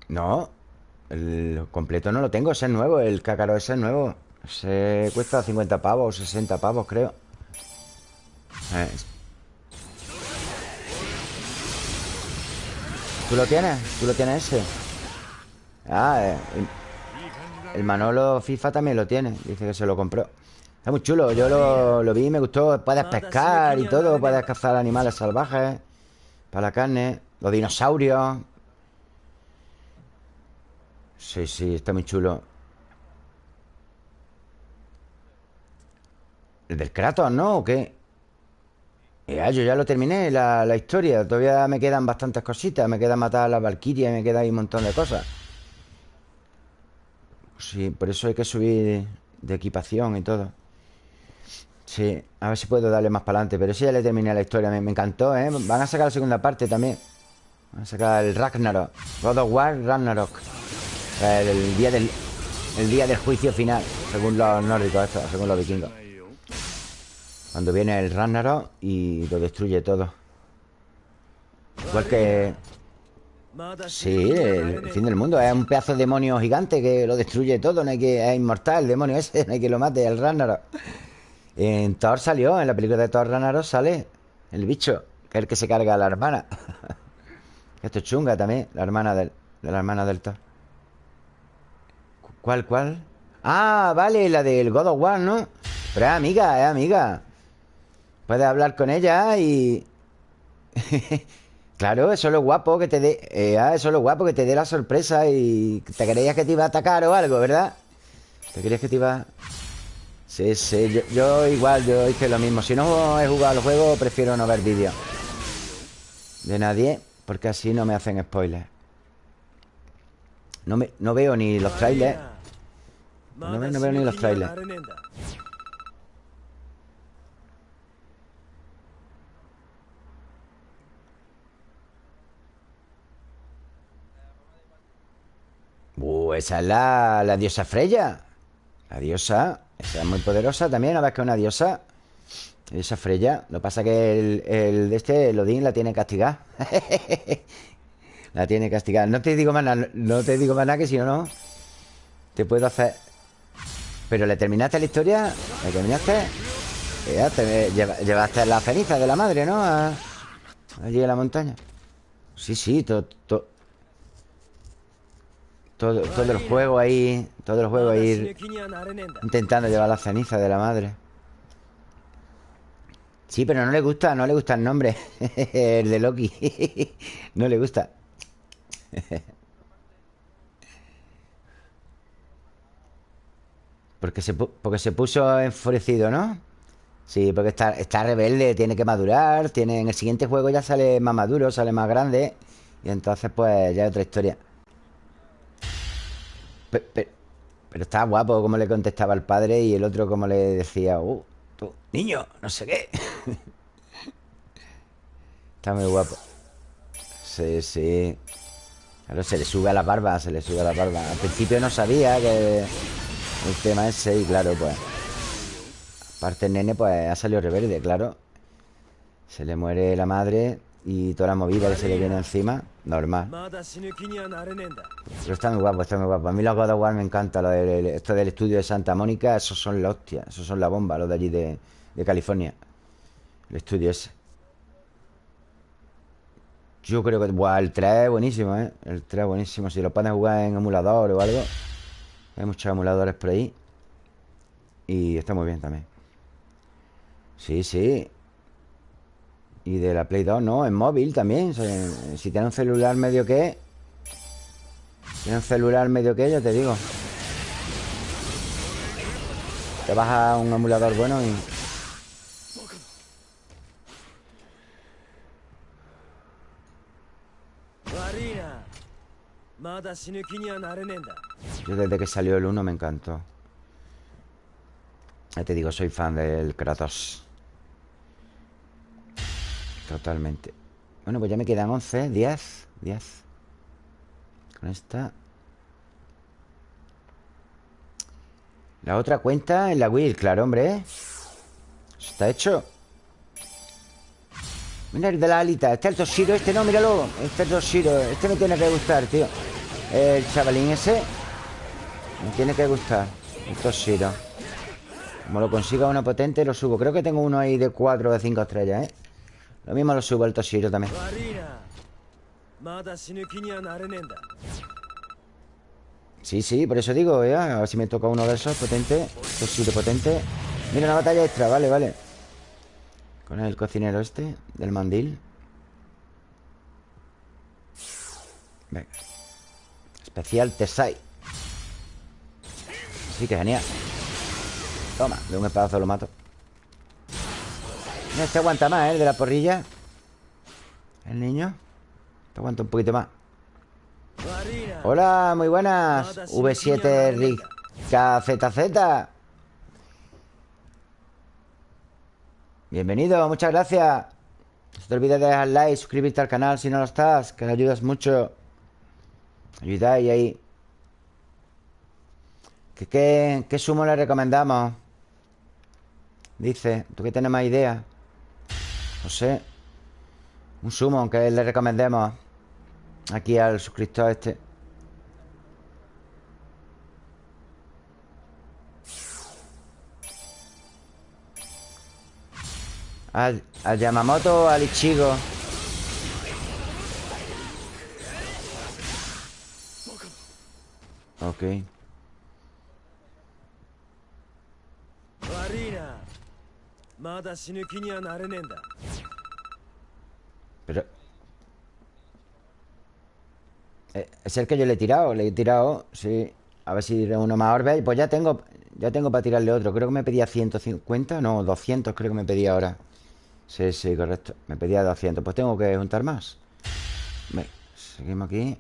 No El completo no lo tengo, ese es nuevo El cácaro ese es nuevo Se cuesta 50 pavos, 60 pavos creo eh. ¿Tú lo tienes? ¿Tú lo tienes ese? Ah, eh, el Manolo FIFA también lo tiene Dice que se lo compró Está muy chulo, yo lo, vi y me gustó Puedes pescar y todo, puedes cazar animales salvajes Para la carne Los dinosaurios. Sí, sí, está muy chulo. ¿El del Kratos, no? ¿O qué? Ya, yo ya lo terminé, la, la, historia. Todavía me quedan bastantes cositas Me queda matar a la Valkyria Me queda ahí un montón de cosas. Sí, por eso hay que subir de equipación y todo Sí, a ver si puedo darle más para adelante Pero sí ya le terminé la historia, me, encantó, ¿eh? Van a sacar la segunda parte también. Van a sacar el Ragnarok God of War Ragnarok. El, día del El día del juicio final Según los nórdicos, según los vikingos. Cuando viene el Ragnarok Y lo destruye todo. Igual que... Sí, el, fin del mundo Es un pedazo de demonio gigante que lo destruye todo No hay que... Es inmortal el demonio ese No hay que lo mate, el Ragnarok En Thor salió, en la película de Thor Ragnarok sale el bicho, que es el que se carga a la hermana. Esto es chunga también, la hermana de la hermana del Thor. ¿Cuál, cuál? Ah, vale, la del God of War, ¿no? Pero es amiga, es amiga. Puedes hablar con ella y... claro, eso es lo guapo que te dé... Eh, ah, eso es lo guapo que te dé la sorpresa y te creías que te iba a atacar o algo, ¿verdad? ¿Te creías que te iba...? Sí, sí, yo, igual, yo hice lo mismo. Si no he jugado al juego, prefiero no ver vídeos de nadie, porque así no me hacen spoilers. No, me, no veo ni los trailers. No, me, no veo ni los trailers. Uh, esa es la, la diosa Freya. La diosa esa es muy poderosa también. A ver que es una diosa. Diosa Freya. Lo que pasa que el, el de este, el Odín, la tiene castigada. la tiene castigada. No te digo más nada. No te digo más que si no, no. Te puedo hacer. Pero le terminaste la historia. ¿Le terminaste? Lleva- llevaste la ceniza de la madre, ¿no? Allí a la montaña. Sí, sí, todo, todo, todo, todo el juego ahí Todo el juego ahí Intentando llevar la ceniza de la madre. Sí, pero no le gusta, no le gusta el nombre El de Loki. No le gusta. Porque se, porque se puso enfurecido, ¿no? Sí, porque está, está rebelde, tiene que madurar tiene, En el siguiente juego ya sale más maduro, sale más grande Y entonces pues ya es otra historia. Pe- pe- pero estaba guapo como le contestaba el padre y el otro como le decía, uh, tú, niño, no sé qué. Está muy guapo. Sí, sí. Claro, se le sube a la barba, se le sube a la barba. Al principio no sabía que el tema ese y claro, pues... Aparte el nene, pues ha salido rebelde, claro. Se le muere la madre y toda la movida que se le viene encima Normal. Pero está muy guapo, está muy guapo. A mí los God of War me encanta lo del, Esto del estudio de Santa Mónica Esos son la hostia Esos son la bomba Los de allí de, de California. El estudio ese. Yo creo que... Buah, el 3 es buenísimo, ¿eh? El 3 es buenísimo. Si lo pueden jugar en emulador o algo Hay muchos emuladores por ahí. Y está muy bien también. Sí, sí. Y de la Play 2, no, en móvil también. Si tiene un celular medio que... Tiene un celular medio que, ya te digo. Te baja un emulador bueno y... Yo desde que salió el 1 me encantó. Ya te digo, soy fan del Kratos. Totalmente. Bueno, pues ya me quedan 11, 10, 10. Con esta. La otra cuenta en la Wii, claro, hombre. Está hecho. Mira el de la alita. Este es el Toshiro, este no, míralo. Este es el Toshiro. Este me tiene que gustar, tío. El chavalín ese. Me tiene que gustar. El Toshiro. Como lo consiga uno potente, lo subo. Creo que tengo uno ahí de 4 o de 5 estrellas, ¿eh? Lo mismo lo subo al Toshiro también. Sí, sí, por eso digo, ¿eh? A ver si me toca uno de esos potente. Toshiro potente. Mira, una batalla extra, vale, vale. Con el cocinero este, del mandil. Venga. Especial Tesai. Así que genial. Toma, de un espadazo lo mato. No, este aguanta más, ¿eh? El de la porrilla. El niño. Te aguanta un poquito más. Hola, muy buenas. V7 Rick Bienvenido, muchas gracias. No te olvides de dejar like Suscribirte al canal si no lo estás Que le ayudas mucho. Ayudáis ahí. ¿Qué, qué, qué sumo le recomendamos? Dice, ¿tú que tienes más idea? No sé. Un sumo que le recomendemos aquí al suscriptor este. Al, al Yamamoto al Ichigo. Ok. Pero... Eh, Es el que yo le he tirado, le he tirado, sí. A ver si uno más orbe. Pues ya tengo, ya tengo para tirarle otro. Creo que me pedía 150, no, 200 creo que me pedía ahora. Sí, sí, correcto. Me pedía 200. Pues tengo que juntar más. Ve, seguimos aquí.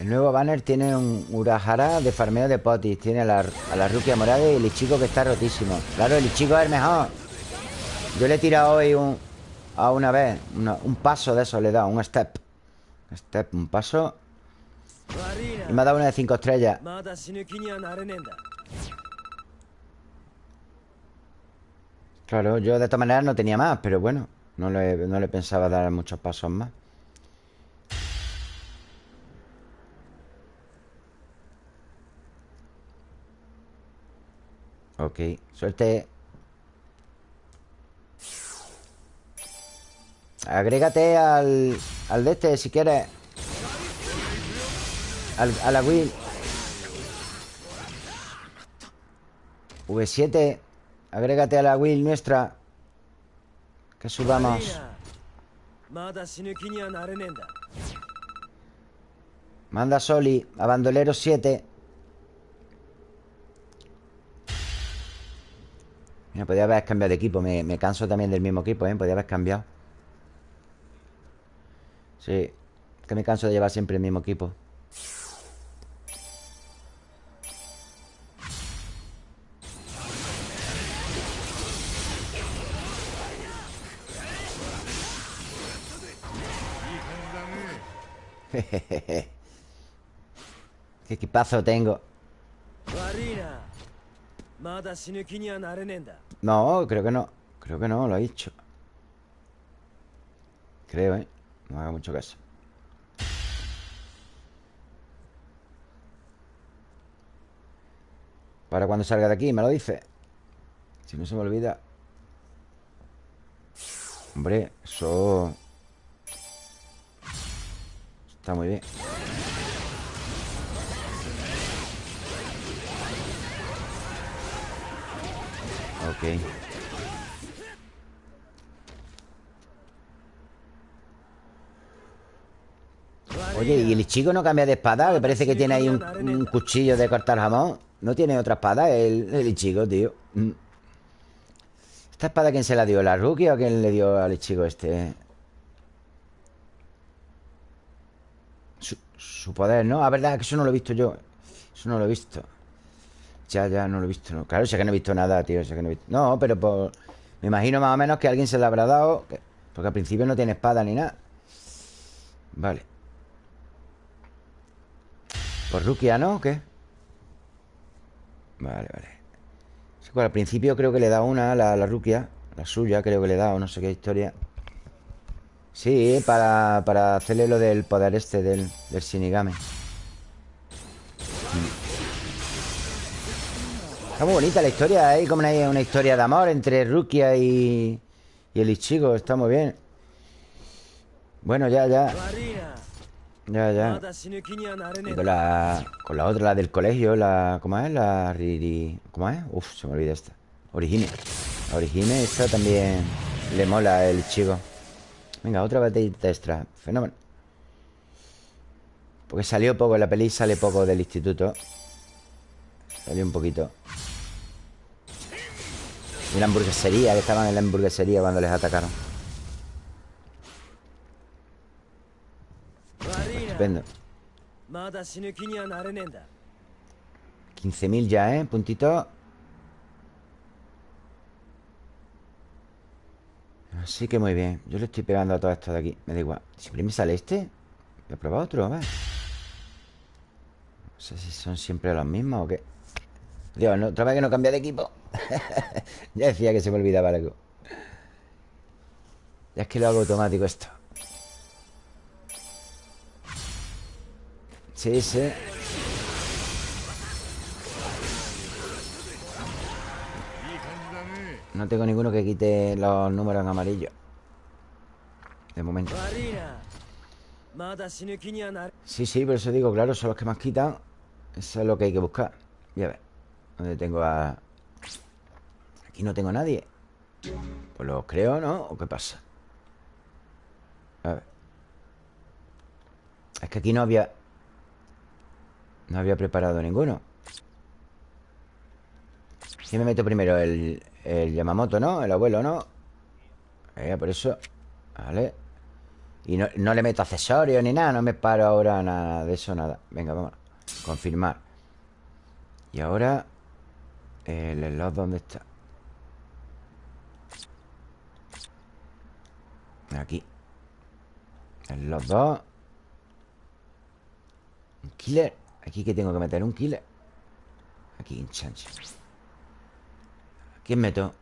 El nuevo banner tiene un Urahara de farmeo de potis. Tiene a la, a la Rukia Morada y el Ichigo que está rotísimo. Claro, el Ichigo es el mejor. Yo le he tirado hoy un, a una vez. Un paso de eso le he dado, un step. Step, un paso. Y me ha dado una de 5 estrellas. Claro, yo de esta manera no tenía más, pero bueno, no le, no le pensaba dar muchos pasos más. Ok, suerte Agrégate al, al de este si quieres. Al, A la Will V7 Agrégate a la Will nuestra. Que subamos. Manda Soli a Bandolero 7 Mira, podía haber cambiado de equipo. Me, me canso también del mismo equipo, ¿eh? Podía haber cambiado. Sí. Es que me canso de llevar siempre el mismo equipo. Qué equipazo tengo. No, creo que no. Creo que no, lo ha dicho. Creo, ¿eh? No haga mucho caso. Para cuando salga de aquí, me lo dice. Si no se me olvida. Hombre, eso... Está muy bien. Ok. Oye, ¿y el chico no cambia de espada? Que parece que tiene ahí un, cuchillo de cortar jamón. No tiene otra espada el, el Ichigo, tío. Mm. ¿Esta espada quién se la dio? ¿La Rukia o quién le dio al Ichigo este? Su, su poder, ¿no? Ah, verdad, que eso no lo he visto yo. Eso no lo he visto. Ya, ya, no lo he visto. no. Claro, sé que no he visto nada, tío. sé que no, no, pero por... me imagino más o menos que alguien se la habrá dado. que- Porque al principio no tiene espada ni nada. Vale. Por Rukia, ¿no? ¿O qué? Vale, vale. Sí, bueno, al principio creo que le da una, la, la Rukia. La suya creo que le da, o no sé qué historia. Sí, para, para hacerle lo del poder este del, del Shinigami. Está muy bonita la historia. ¿eh? como una, historia de amor entre Rukia y, el Ichigo. Está muy bien. Bueno, ya, ya. Ya, ya. Con la, con la otra, la del colegio, la. ¿Cómo es? La Riri. ¿Cómo es? Uf, se me olvida esta. Origine. La Origine, esta también le mola el chico. Venga, otra batallita extra. Fenómeno. Porque salió poco, la peli sale poco del instituto. Salió un poquito. Y la hamburguesería, que estaban en la hamburguesería cuando les atacaron. Estupendo. 15.000 ya, ¿eh? Puntito. Así que muy bien. Yo le estoy pegando a todo esto de aquí. Me da igual. Siempre me sale este. Voy a probar otro, a ver. No sé si son siempre los mismos o qué. Dios, no, otra vez que no cambia de equipo. ya decía que se me olvidaba algo. Ya es que lo hago automático esto. Sí, sí No tengo ninguno que quite los números en amarillo De momento Sí, sí, por eso digo, claro, son los que más quitan Eso es lo que hay que buscar Voy a ver ¿Dónde tengo a...? Aquí no tengo nadie Pues los creo, ¿no? ¿O qué pasa? A ver Es que aquí no había No había preparado ninguno ¿Quién me meto primero? El, el Yamamoto, ¿no? El abuelo, ¿no? Eh, por eso Vale Y no, no, le meto accesorios ni nada No me paro ahora nada de eso, nada Venga, vamos Confirmar Y ahora El slot, ¿dónde está? Aquí. Los dos. Un killer. Aquí que tengo que meter un killer. Aquí, en chancho. ¿Quién meto?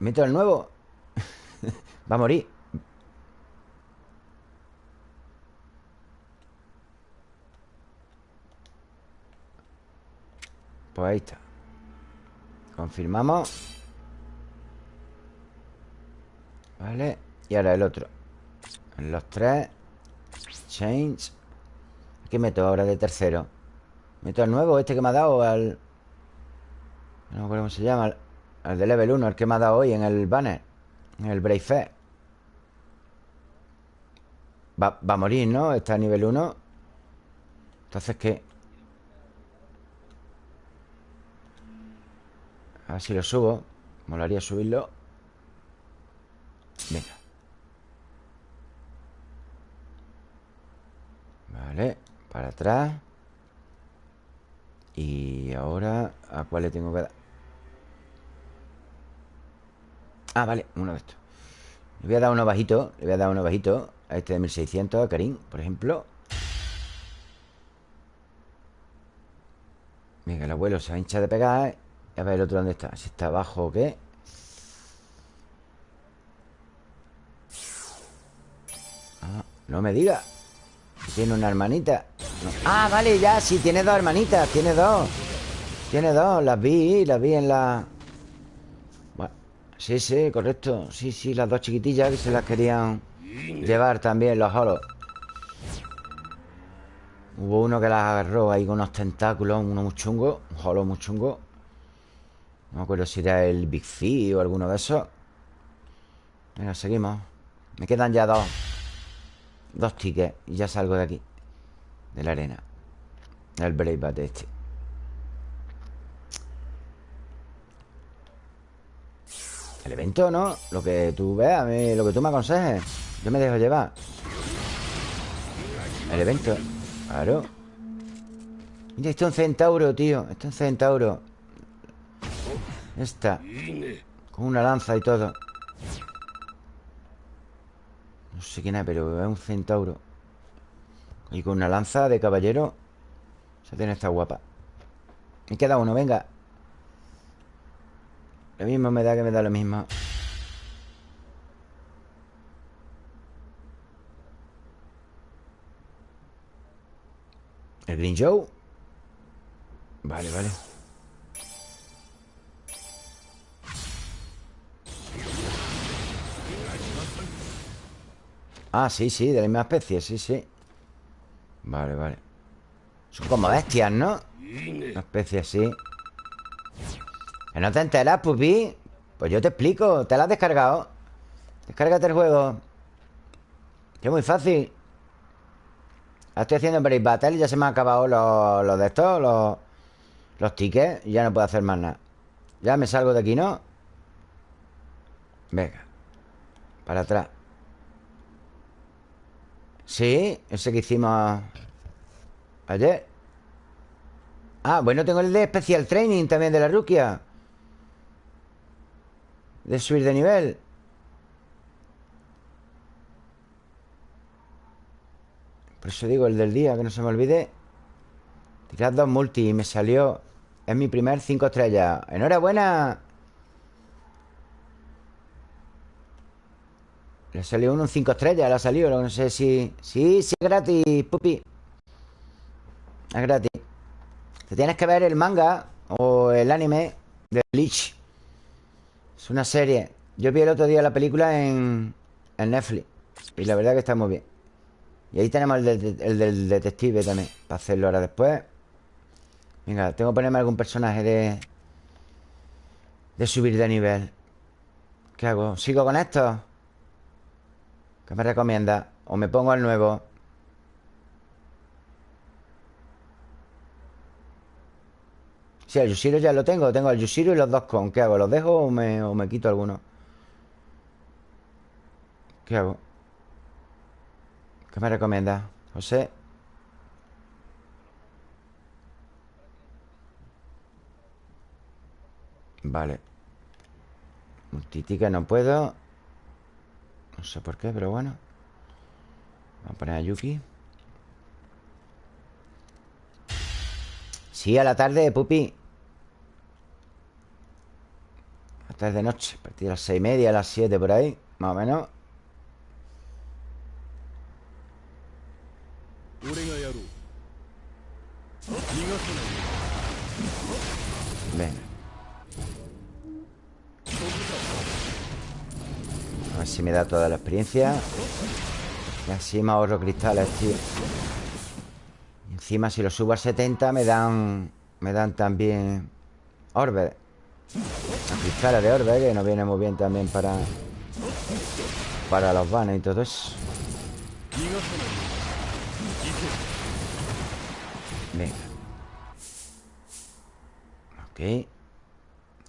¿Meto el nuevo? Va a morir. Pues ahí está. Confirmamos Vale Y ahora el otro los tres Change ¿Qué meto ahora de tercero? ¿Meto el nuevo? ¿Este que me ha dado? Al... No cómo se llama El de level 1, el que me ha dado hoy en el banner En el Brave va, va, a morir, ¿no? Está a nivel 1 Entonces, ¿qué? A ver si lo subo Molaría subirlo Venga. Vale Para atrás. Y ahora ¿A cuál le tengo que dar? Ah, vale, uno de estos. Le voy a dar uno bajito Le voy a dar uno bajito A este de 1600, a Karim, por ejemplo. Venga, el abuelo se va a hinchar de pegar. A ver el otro dónde está. Si está abajo o qué No me diga. Tiene una hermanita. Ah, vale, ya, sí, tiene dos hermanitas Tiene dos. Tiene dos, las vi, las vi en la... Sí, sí, correcto. Sí, sí, las dos chiquitillas que se las querían llevar también los holos Hubo uno que las agarró ahí con unos tentáculos Uno muy chungo, un holo muy chungo. No me acuerdo si era el Big Fee o alguno de esos. Venga, seguimos. Me quedan ya dos Dos tickets y ya salgo de aquí De la arena El Brave este. El evento, ¿no? Lo que tú veas, lo que tú me aconsejes Yo me dejo llevar. El evento Claro. Mira, esto es un centauro, tío Esto es un centauro. Esta Con una lanza y todo No sé quién es, pero es un centauro. Y con una lanza de caballero Se tiene esta guapa. Me queda uno, venga. Lo mismo me da que me da lo mismo. ¿El Green Joe? Vale, vale Ah, sí, sí, de la misma especie, sí, sí Vale, vale Son como bestias, ¿no? Una especie ¿Que no te enteras, pupi? Pues yo te explico ¿Te la has descargado? Descárgate el juego Que es muy fácil Estoy haciendo en Brave Battle y ya se me han acabado los, los de estos Los, los tickets Y ya no puedo hacer más nada Ya me salgo de aquí, ¿no? Venga Para atrás Sí, ese que hicimos Ayer. Ah, bueno, tengo el de Special Training también de la Rukia. De subir de nivel. Por eso digo, el del día, que no se me olvide. Tirar dos multi y me salió Es mi primer 5 estrellas. ¡Enhorabuena! Le salió uno en 5 estrellas, le ha salido No sé si... Sí, sí, gratis, pupi. Es gratis. Te tienes que ver el manga O el anime de Bleach. Es una serie. Yo vi el otro día la película en, en Netflix Y la verdad que está muy bien. Y ahí tenemos el, el del detective también Para hacerlo ahora después. Venga, tengo que ponerme algún personaje de... De subir de nivel. ¿Qué hago? ¿Sigo con esto? ¿Qué me recomienda? ¿O me pongo al nuevo? Sí, el Yushiro ya lo tengo Tengo el Yushiro y los dos con ¿Qué hago? ¿Los dejo o me, o me quito alguno? ¿Qué hago? ¿Qué me recomienda? José Vale Multitica no puedo no sé por qué, pero bueno. Vamos a poner a Yuki. Sí, a la tarde, pupi. A la tarde de noche A partir de las seis y media, a las siete por ahí Más o menos. Venga. ver si me da toda la experiencia. Y así me ahorro cristales, tío. Y Encima si lo subo a 70 me dan... Me dan también... Orbe. Cristales de orbe que nos viene muy bien también para... Para los vanes y todo eso. Venga. Ok.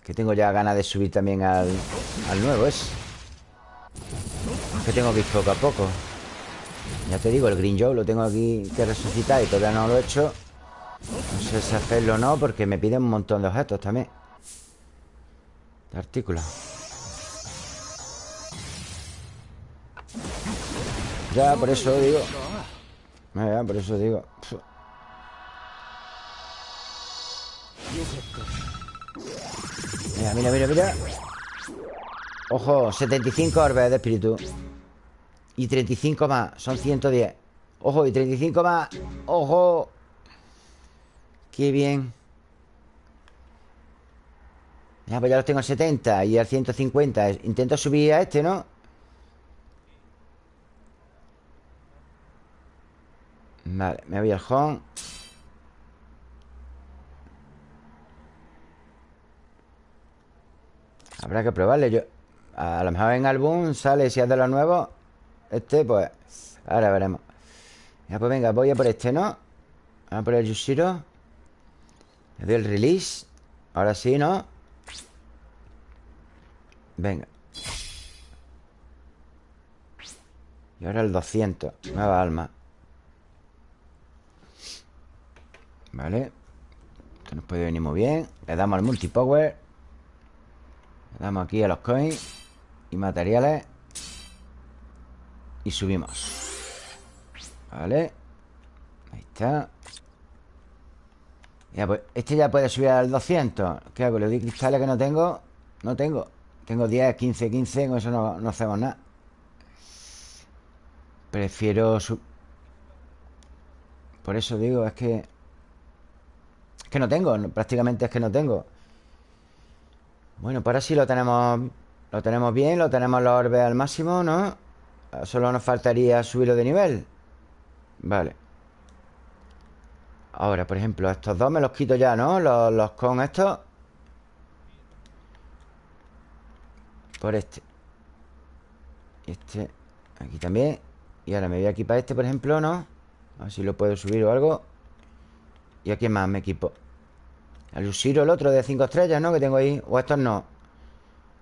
Que tengo ya ganas de subir también al... Al nuevo ese que tengo que ir poco a poco. Ya te digo, el Green Joe lo tengo aquí que resucitar Y todavía no lo he hecho. No sé si hacerlo o no Porque me piden un montón de objetos también. De artículos. Ya, por eso digo. Ya, por eso digo. Mira, mira, mira, mira. Ojo, 75 orbes de espíritu Y 35 más Son 110 Ojo, y 35 más Ojo. Qué bien. Ya, pues ya los tengo en 70 Y al 150 Intento subir a este, ¿no? Vale, me voy al home. Habrá que probarle. Yo A lo mejor en álbum sale Si es de los nuevos Este, pues Ahora veremos. Ya, pues venga, voy a por este, ¿no? Vamos a por el Yushiro. Le doy el release. Ahora sí, ¿no? Venga. Y ahora el 200 Nueva alma. Vale. Esto nos puede venir muy bien. Le damos al multipower. Le damos aquí a los coins Y materiales Y subimos. Vale. Ahí está. Ya pues Este ya puede subir al 200 ¿Qué hago? ¿Le doy cristales que no tengo? No tengo. Tengo 10, 15, 15 Con eso no, no hacemos nada. Prefiero su... Por eso digo, es que Es que no tengo Prácticamente es que no tengo. Bueno, pues ahora sí lo tenemos Lo tenemos bien, lo tenemos los orbes al máximo, ¿no? Solo nos faltaría subirlo de nivel. Vale. Ahora, por ejemplo, estos dos me los quito ya, ¿no? Los, con estos. Por este. Este Aquí también. Y ahora me voy aquí para este, por ejemplo, ¿no? A ver si lo puedo subir o algo. ¿Y a quién más me equipo? Al Yushiro, el otro de 5 estrellas, ¿no? Que tengo ahí. O estos no.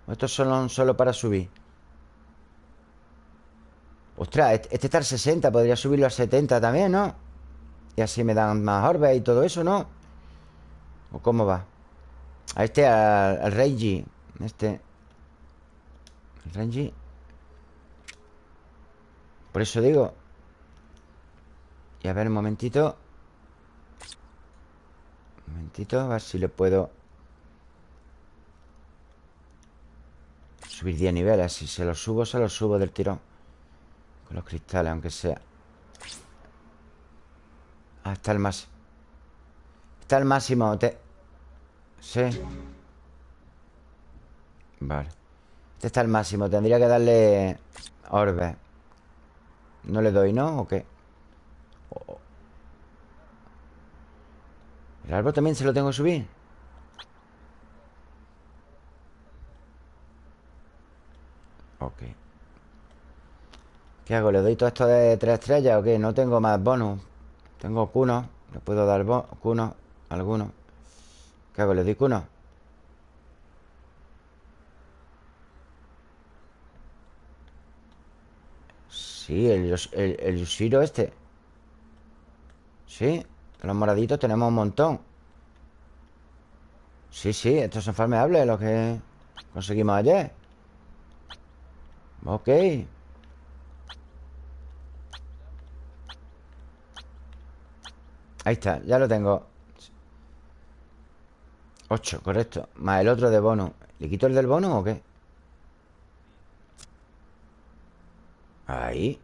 O estos son solo para subir Ostras, este este está al 60 Podría subirlo al 70 también, ¿no? Y así me dan más orbes y todo eso, ¿no? ¿O cómo va? A este, al, al Renji Este El Por eso digo Y a ver, un momentito Un momentito, a ver si le puedo Subir 10 niveles Si se los subo, se los subo del tirón Los cristales, aunque sea Hasta el más Está al máximo te... Sí Vale Este está al máximo Tendría que darle Orbe No le doy, ¿no? ¿O qué? ¿El árbol también se lo tengo que subir? Ok ¿Qué hago? ¿Le doy todo esto de tres estrellas o qué? No tengo más bonus Tengo cuno Le puedo dar cuno Alguno ¿Qué hago? ¿Le doy cuno? Sí, el, el, el este Sí Los moraditos tenemos un montón Sí, sí, estos son farmeables Los que conseguimos ayer Ok Ahí está, ya lo tengo. 8, correcto. Más el otro de bono ¿Le quito el del bono o qué? Ahí.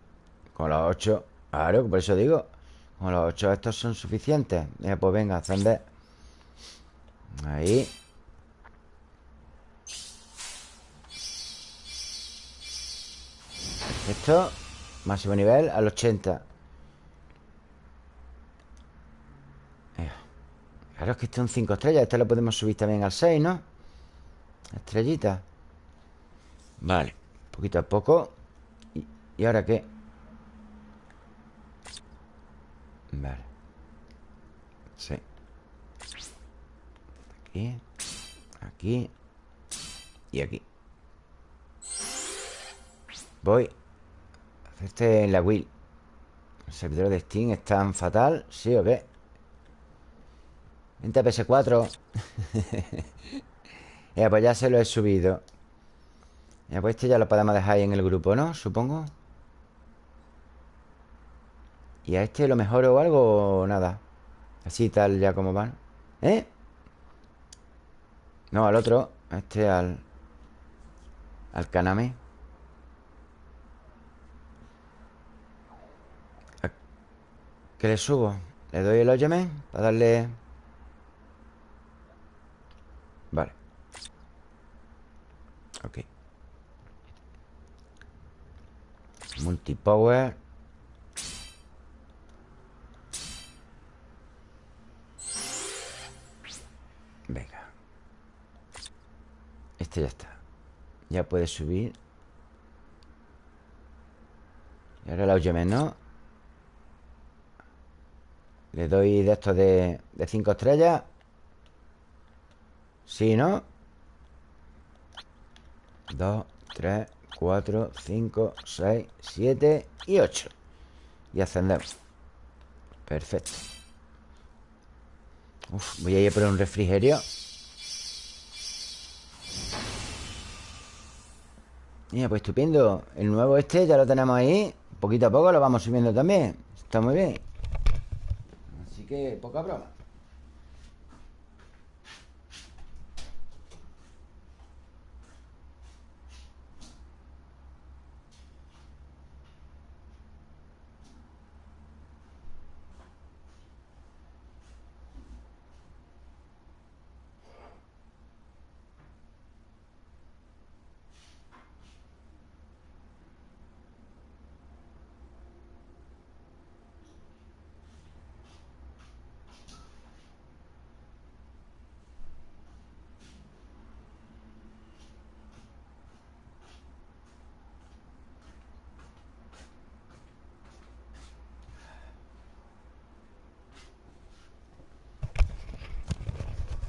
Con los 8 Claro, por eso digo Con los 8 estos son suficientes. Pues venga, ascender Ahí. Esto Máximo nivel al 80 Claro, es que este es un 5 estrellas Este lo podemos subir también al 6, ¿no? Estrellita Vale, poquito a poco ¿Y, ¿y ahora qué? Vale Sí Aquí Aquí Y aquí Voy este en la Will El servidor de Steam es tan fatal ¿Sí o qué? Vente PS4 Ya, pues ya se lo he subido Ya, pues este ya lo podemos dejar ahí en el grupo, ¿no? Supongo ¿Y a este lo mejor o algo o nada? Así tal ya como van ¿Eh? No, al otro A este al... Al Kaname ¿Qué le subo? ¿Le doy el óyeme? Para darle... Vale Ok. Multipower. Venga. Este ya está. Ya puede subir. Y ahora la óyeme, ¿no? Le doy de estos de, de cinco estrellas. Sí, ¿no? Dos, tres, cuatro, cinco, seis, siete y ocho. Y ascendemos. Perfecto. Uf, voy a ir por un refrigerio. Mira, pues estupendo. El nuevo este ya lo tenemos ahí. Poquito a poco lo vamos subiendo también. Está muy bien. Que poca broma.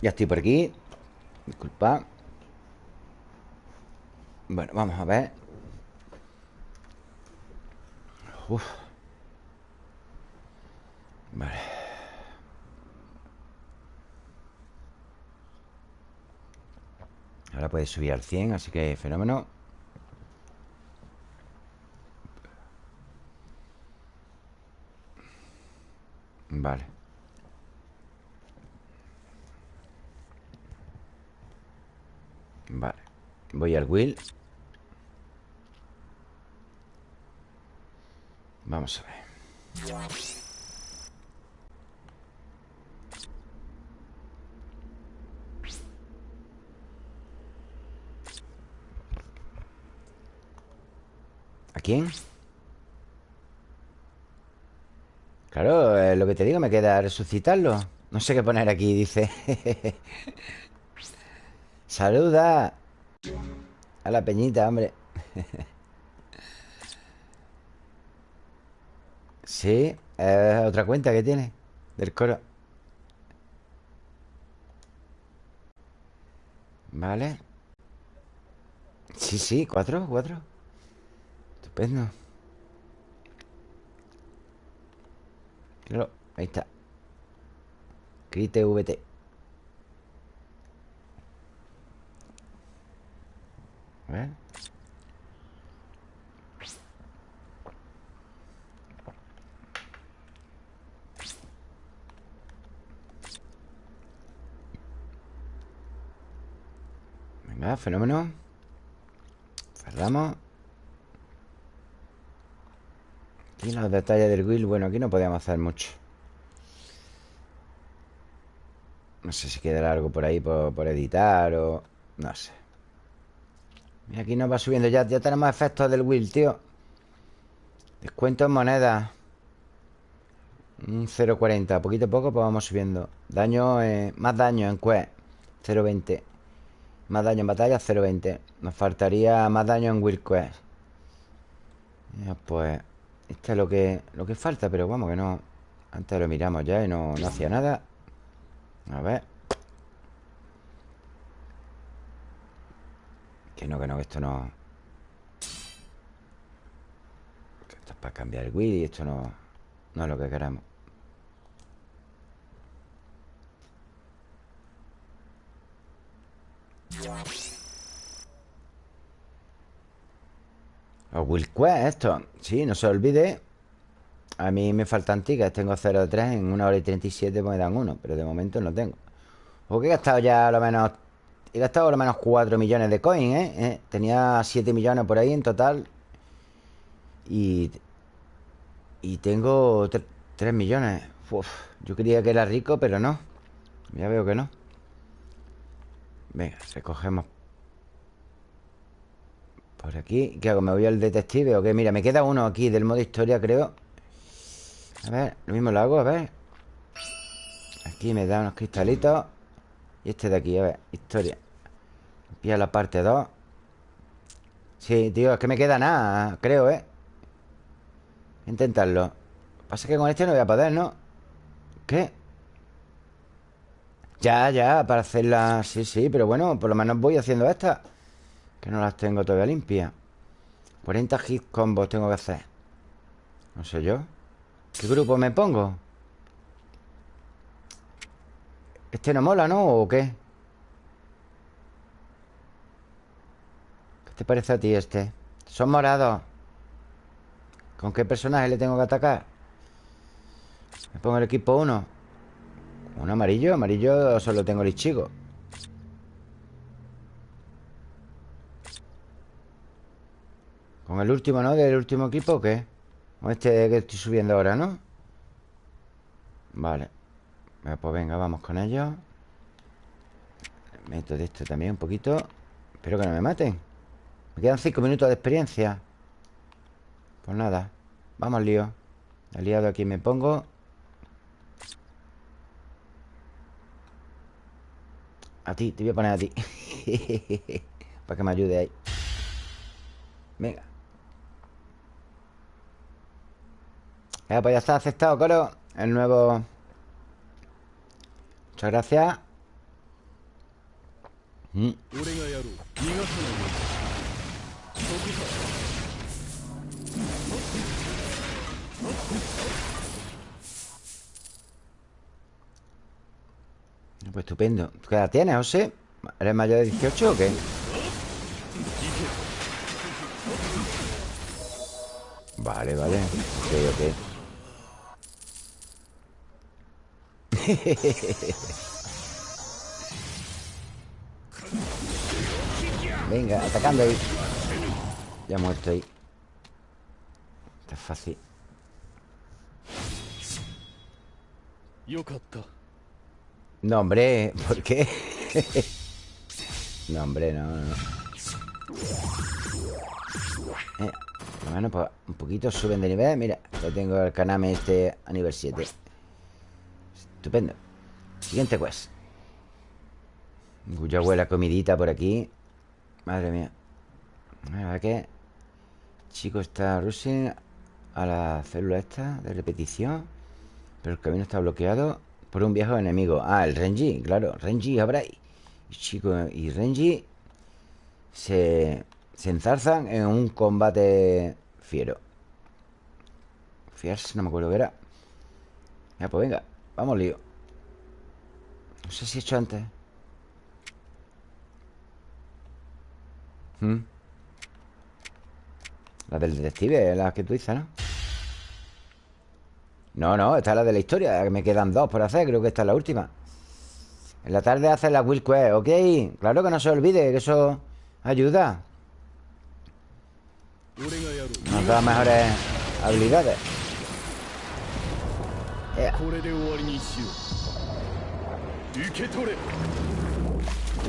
Ya estoy por aquí. Disculpa. Bueno, vamos a ver. Uf. Vale. Ahora puede subir al 100 Así que fenómeno. Vale voy al Will. Vamos a ver. ¿A quién? Claro, eh, lo que te digo, me queda resucitarlo. No sé qué poner aquí, dice. Saluda. A la peñita, hombre. Sí, otra cuenta que tiene Del coro. Vale. Sí, sí, cuatro, cuatro. Estupendo. Ahí está. Crite VT A ver Venga, fenómeno. Cerramos. Aquí los detalles del will. Bueno, aquí no podíamos hacer mucho. No sé si quedará algo por ahí por, editar o... No sé Mira, aquí nos va subiendo. Ya Ya tenemos efectos del will, tío. Descuento en moneda. Un 0.40 Poquito a poco pues vamos subiendo. Daño, más daño en quest 0.20 Más daño en batalla 0.20 Nos faltaría más daño en will quest. Ya pues esto es lo que, lo que falta, pero vamos, que no... Antes lo miramos ya y no, no hacía nada. A ver. Que no, que no, que esto no... esto es para cambiar el y esto no, no es lo que queremos. Los Will Quest, esto. Sí, no se olvide. A mí me faltan tickets. Tengo 0,3 en una hora y 37 pues me dan uno. Pero de momento no tengo. O que he gastado ya a lo menos... He gastado a lo menos 4 millones de coins, ¿eh? ¿eh? Tenía 7 millones por ahí en total. Y... Y tengo 3 millones. yo creía que era rico, pero no. Ya veo que no. Venga, recogemos por aquí, ¿qué hago? ¿Me voy al detective o qué? Mira, me queda uno aquí del modo historia, creo A ver, lo mismo lo hago, a ver Aquí me da unos cristalitos Y este de aquí, a ver, historia Pilla la parte 2 Sí, tío, es que me queda nada, creo, ¿eh? Intentarlo Pasa que con este no voy a poder, ¿no? ¿Qué? Ya, ya, para hacerla Sí, sí, pero bueno, por lo menos voy haciendo esta que no las tengo todavía limpias 40 hit combos tengo que hacer No sé yo ¿Qué grupo me pongo? Este no mola, ¿no? ¿O qué? ¿Qué te parece a ti este? Son morados ¿Con qué personaje le tengo que atacar? Me pongo el equipo 1 ¿Un amarillo? Amarillo solo tengo el chico ¿Con el último, no? ¿Del último equipo o qué? Con este que estoy subiendo ahora, ¿no? Vale Pues venga, vamos con ellos Meto de esto también un poquito. Espero que no me maten. Me quedan cinco minutos de experiencia. Pues nada Vamos lío. Aliado aquí me pongo. A ti, te voy a poner a ti. Para que me ayude ahí. Venga pues ya está aceptado, coro. El nuevo... Muchas gracias mm. Pues estupendo ¿Qué edad tienes, José? ¿Eres mayor de 18 o qué? Vale, vale Ok, ok Venga, atacando ahí. Ya muerto ahí. Está fácil. No, hombre, ¿por qué? no, hombre, no, no eh. Por lo menos pues, un poquito suben de nivel. Mira, ya tengo el Kaname este a nivel 7 Estupendo. Siguiente quest. Ya huele comidita por aquí. Madre mía. A ver qué Chico está rushing a la célula esta de repetición Pero el camino está bloqueado por un viejo enemigo. Ah, el Renji, claro. Renji Abrai Y chico y Renji se, se enzarzan en un combate fiero. Fierce, no me acuerdo qué era. Ya, pues venga Vamos lío No sé si he hecho antes ¿Mm? La del detective, la que tú dices, ¿no? No, no, esta es la de la historia Me quedan dos por hacer, creo que esta es la última En la tarde hace la Will Quest, ¿ok? Claro que no se olvide, que eso ayuda Nos da mejores habilidades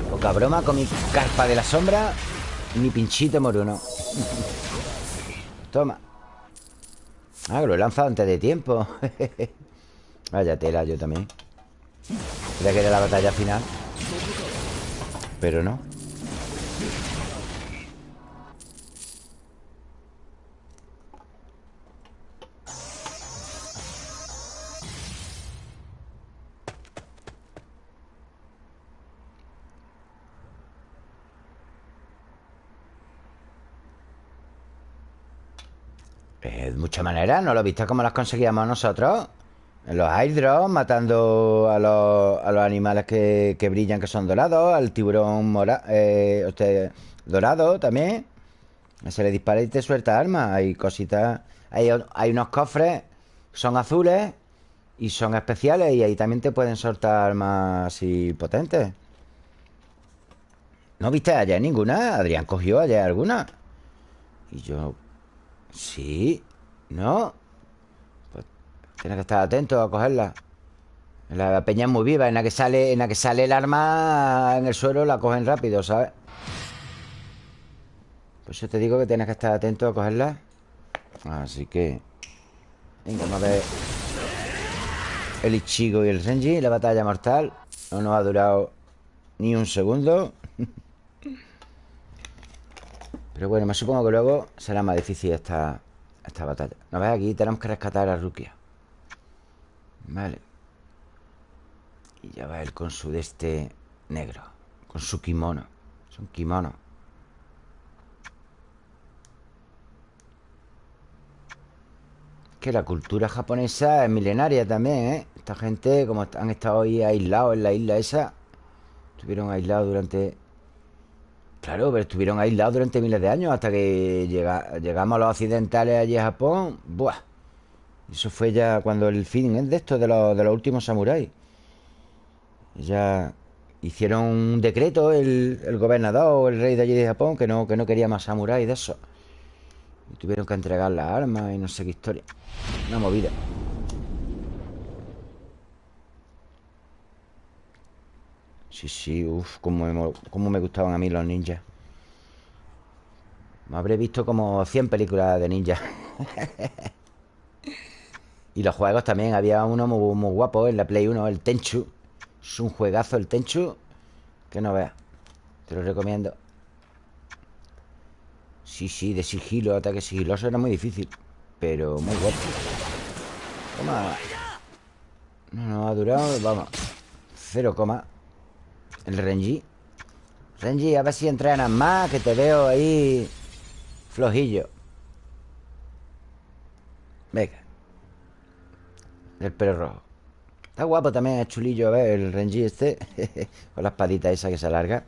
Poca broma con mi carpa de la sombra Y mi pinchito moruno. Toma. Ah, lo he lanzado antes de tiempo. Vaya tela, yo también. Creía que era la batalla final. Pero no Muchas maneras, ¿no lo viste cómo las conseguíamos nosotros? En los airdrops, matando a los, a los animales que, que brillan, que son dorados, al tiburón eh, usted, dorado también. Se le dispara y te suelta armas. Hay cositas. Hay, hay unos cofres, son azules y son especiales, y ahí también te pueden soltar armas así potentes. ¿No viste ayer ninguna? Adrián cogió ayer alguna. Y yo Sí, ¿no? Pues tienes que estar atento a cogerla. La peña es muy viva En la que sale, en la que sale el arma en el suelo La cogen rápido, ¿sabes? Pues yo te digo que tienes que estar atento a cogerla. Así que Venga, vamos a ver. El Ichigo y el Renji La batalla mortal. No nos ha durado ni un segundo. Pero bueno, me supongo que luego será más difícil esta, esta batalla ¿No ves? Aquí tenemos que rescatar a Rukia Vale Y ya va él con su de este negro Con su kimono Es un kimono Que la cultura japonesa es milenaria también, ¿eh? Esta gente, como han estado ahí aislados en la isla esa Estuvieron aislados durante Claro, pero estuvieron aislados durante miles de años hasta que llegamos a los occidentales allí a Japón. ¡Buah! Eso fue ya cuando el fin es de esto, de los, de los últimos samuráis. Ya hicieron un decreto el, el gobernador o el rey de allí de Japón que no, que no quería más samuráis de eso. Y tuvieron que entregar las armas y no sé qué historia. Una movida. Sí, sí, uff, cómo, me gustaban a mí los ninjas. Me habré visto como 100 películas de ninjas Y los juegos también Había uno muy, guapo en la Play 1 El Tenchu. Es un juegazo el Tenchu Que no veas Te lo recomiendo. Sí, sí, de sigilo Ataque sigiloso era muy difícil Pero muy guapo. Toma. No nos ha durado, vamos Cero coma el Renji. Renji, a ver si entrenas más Que te veo ahí Flojillo. Venga. El pelo rojo. Está guapo también, es chulillo A ver, el Renji este. Con la espadita esa que se alarga.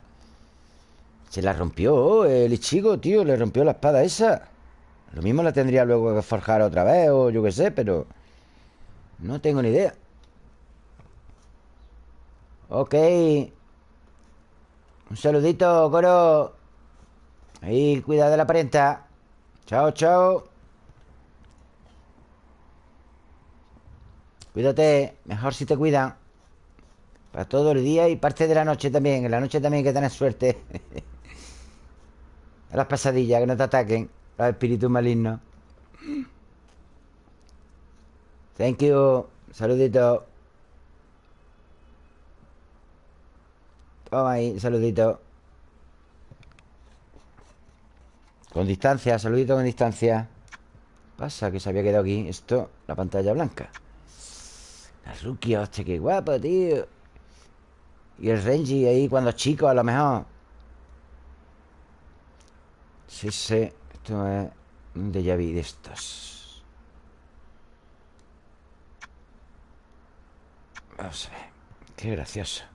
Se la rompió el Ichigo, tío Le rompió la espada esa. Lo mismo la tendría luego que forjar otra vez O yo qué sé, pero No tengo ni idea. Ok un saludito, coro. Ahí, cuida de la prensa. Chao, chao. Cuídate. Mejor si te cuidan. Para todo el día y parte de la noche también. En la noche también hay que tener suerte. A las pasadillas, que no te ataquen. Los espíritus malignos. Thank you. Saludito. Toma ahí, saludito. Con distancia, saludito con distancia. Pasa que se había quedado aquí. Esto, la pantalla blanca. La Rukia, hostia, qué guapo, tío. Y el Renji ahí cuando chico, a lo mejor. Sí, sí. Esto es un déjà vu de estos. Vamos a ver. Qué gracioso.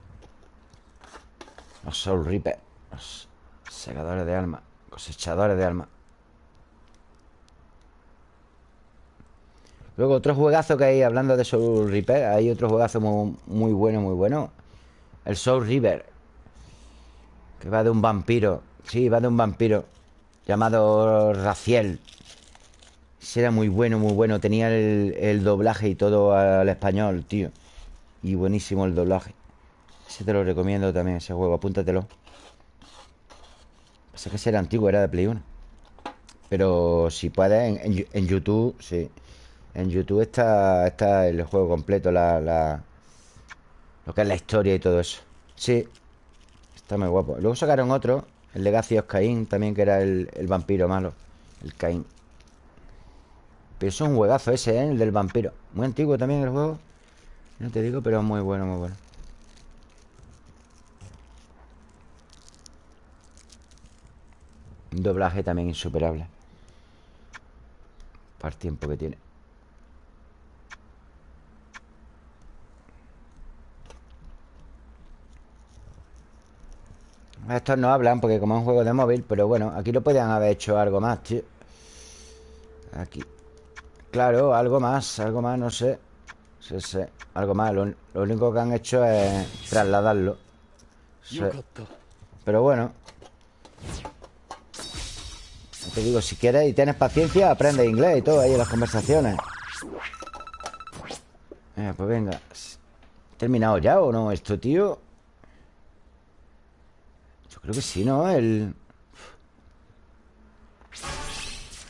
Los Soul Reaper. Los segadores de alma. Cosechadores de alma. Luego otro juegazo que hay, hablando de Soul Reaper, hay otro juegazo muy, muy bueno, muy bueno. El Soul River. Que va de un vampiro. Sí, va de un vampiro. Llamado Raciel. Ese era muy bueno, muy bueno. Tenía el, el doblaje y todo al español, tío. Y buenísimo el doblaje. Ese te lo recomiendo también, ese juego. Apúntatelo. Pasa que ese era antiguo, era de Play 1. Pero si puedes, en, YouTube, sí. En YouTube está, está el juego completo, la, la- lo que es la historia y todo eso. Sí. Está muy guapo. Luego sacaron otro, el Legacy of Cain, también que era el, el vampiro malo. El Cain. Pero es un juegazo ese, ¿eh? El del vampiro. Muy antiguo también el juego. No te digo, pero muy bueno, muy bueno. Un doblaje también insuperable. Para el tiempo que tiene. Estos no hablan porque como es un juego de móvil Pero bueno, aquí lo podían haber hecho algo más, tío. Aquí. Claro, algo más, algo más, no sé. Sí, algo más. Lo, lo único que han hecho es trasladarlo. Sí. Pero bueno. Ya Te digo, si quieres y tienes paciencia, aprende inglés y todo ahí en las conversaciones. Eh, pues venga. ¿Terminado ya o no esto, tío? Yo creo que sí, ¿no? El...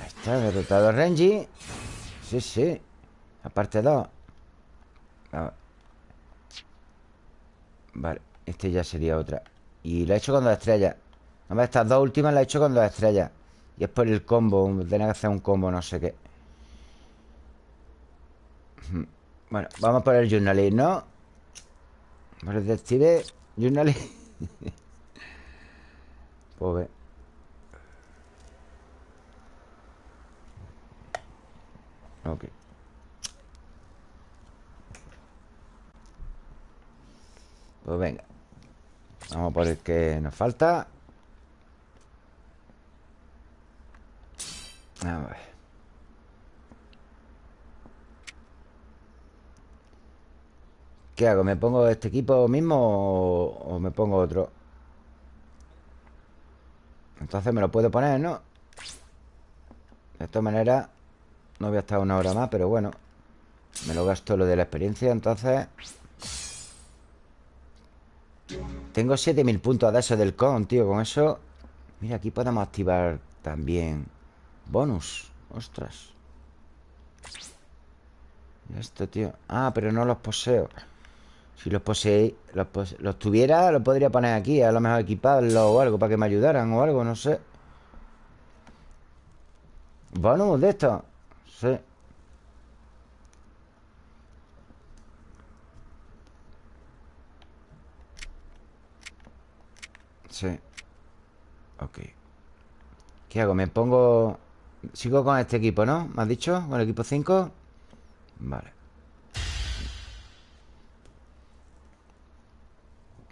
Ahí está, derrotado a Renji. Sí, sí. La parte 2. Ah. Vale, este ya sería otra. Y la he hecho con dos estrellas. Nada más estas dos últimas las he hecho con dos estrellas. Y es por el combo. Tenía que hacer un combo, no sé qué. Bueno, vamos por el journalist, ¿no? Por el detective journalist. pues ve. Ok. Pues venga. Vamos por el que nos falta. A ver. ¿Qué hago? ¿Me pongo este equipo mismo o, me pongo otro? Entonces me lo puedo poner, ¿no? De todas maneras No voy a estar una hora más, pero bueno Me lo gasto lo de la experiencia, entonces Tengo 7000 puntos de eso del con, tío Con eso Mira, aquí podemos activar también Bonus. Ostras. Y Esto, tío Ah, pero no los poseo. Si los poseí los, los tuviera, los podría poner aquí A lo mejor equiparlos o algo Para que me ayudaran o algo, no sé. Bonus de esto. Sí. Sí. Ok. ¿Qué hago? Me pongo... Sigo con este equipo, ¿no? ¿Me has dicho? ¿Con el equipo 5? Vale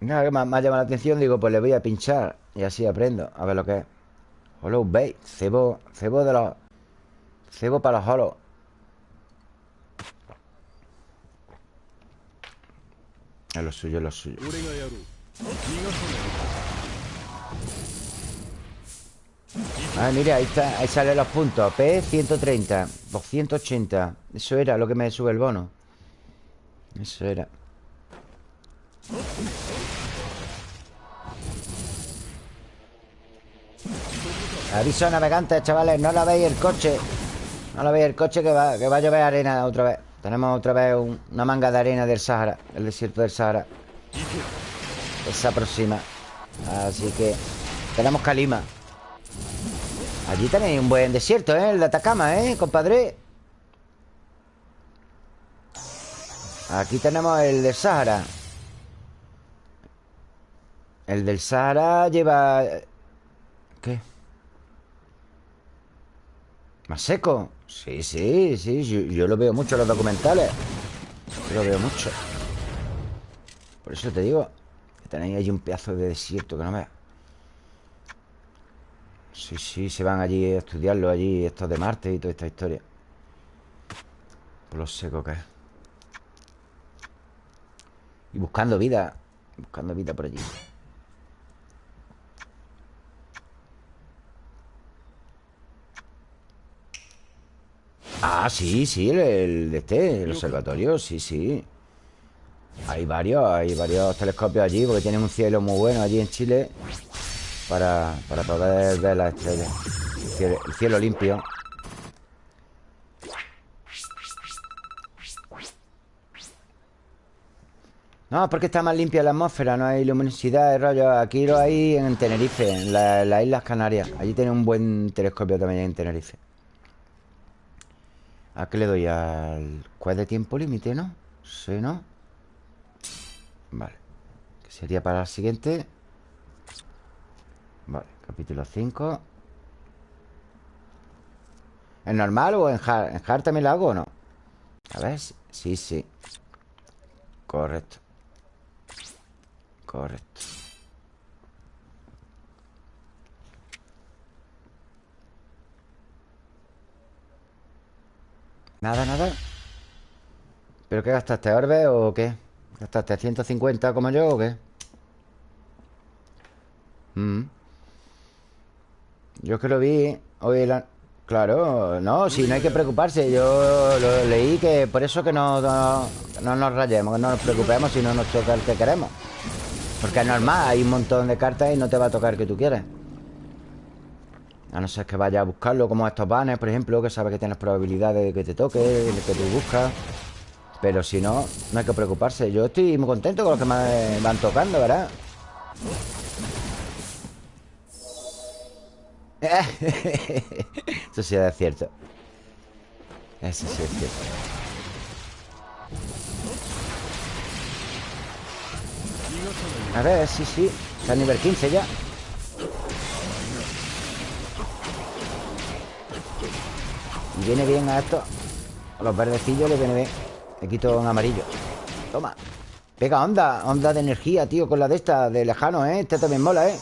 Nada, que me, ha llamado la atención Digo, pues le voy a pinchar Y así aprendo A ver lo que es Hollow Bait Cebo Cebo de los Cebo para los hollow Es lo suyo, es lo suyo Ah, mira, ahí está, ahí salen los puntos. P 130, 280 Eso era lo que me sube el bono. Eso era. Aviso navegantes, chavales No la veis el coche. No la veis el coche que va, que va a llover arena otra vez. Tenemos otra vez una manga de arena del Sahara El desierto del Sahara. Se aproxima. Así que tenemos Calima Allí tenéis un buen desierto, ¿eh? El de Atacama, ¿eh, compadre? Aquí tenemos el del Sahara El del Sahara lleva... ¿Qué? ¿Más seco? Sí, sí, sí Yo, lo veo mucho en los documentales lo veo mucho Por eso te digo Que tenéis ahí un pedazo de desierto que no veas Sí, sí, se van allí a estudiarlo Allí, estos de Marte y toda esta historia. Por lo seco que es. Y buscando vida Buscando vida por allí. Ah, sí, sí, el, de este, el observatorio, sí, sí. Hay varios, hay varios telescopios allí Porque tienen un cielo muy bueno allí en Chile para, poder ver las estrellas. El cielo, limpio. No, porque está más limpia la atmósfera No hay luminosidad de rollo. Aquí lo hay en Tenerife En las Islas Canarias. Allí tiene un buen telescopio también en Tenerife. ¿A qué le doy? Al ¿Cuál de tiempo límite, no? Sí, ¿no? Vale. Que sería para la siguiente Vale, capítulo 5 ¿Es normal o en hard? ¿En también lo hago o no? A ver, sí, sí Correcto Correcto Nada, nada ¿Pero qué gastaste? ¿Orbe o qué? ¿Gastaste 150 como yo o qué? Mm. Yo es que lo vi hoy la... Claro, no, si no hay que preocuparse Yo lo leí que por eso que no, no, nos rayemos Que no nos preocupemos si no nos toca el que queremos. Porque es normal, hay un montón de cartas Y no te va a tocar el que tú quieres. A no ser que vayas a buscarlo Como estos banners, por ejemplo Que sabes que tienes probabilidades de que te toque El que tú buscas. Pero si no, no hay que preocuparse. Yo estoy muy contento con los que me van tocando, ¿verdad? Eso sí es cierto. Eso sí es cierto. A ver, sí, sí. Está a nivel 15 ya. Viene bien a esto A los verdecillos le viene bien. Le quito un amarillo. Toma. Pega onda, onda de energía, tío Con la de esta, de lejano, ¿eh? Este también mola, ¿eh?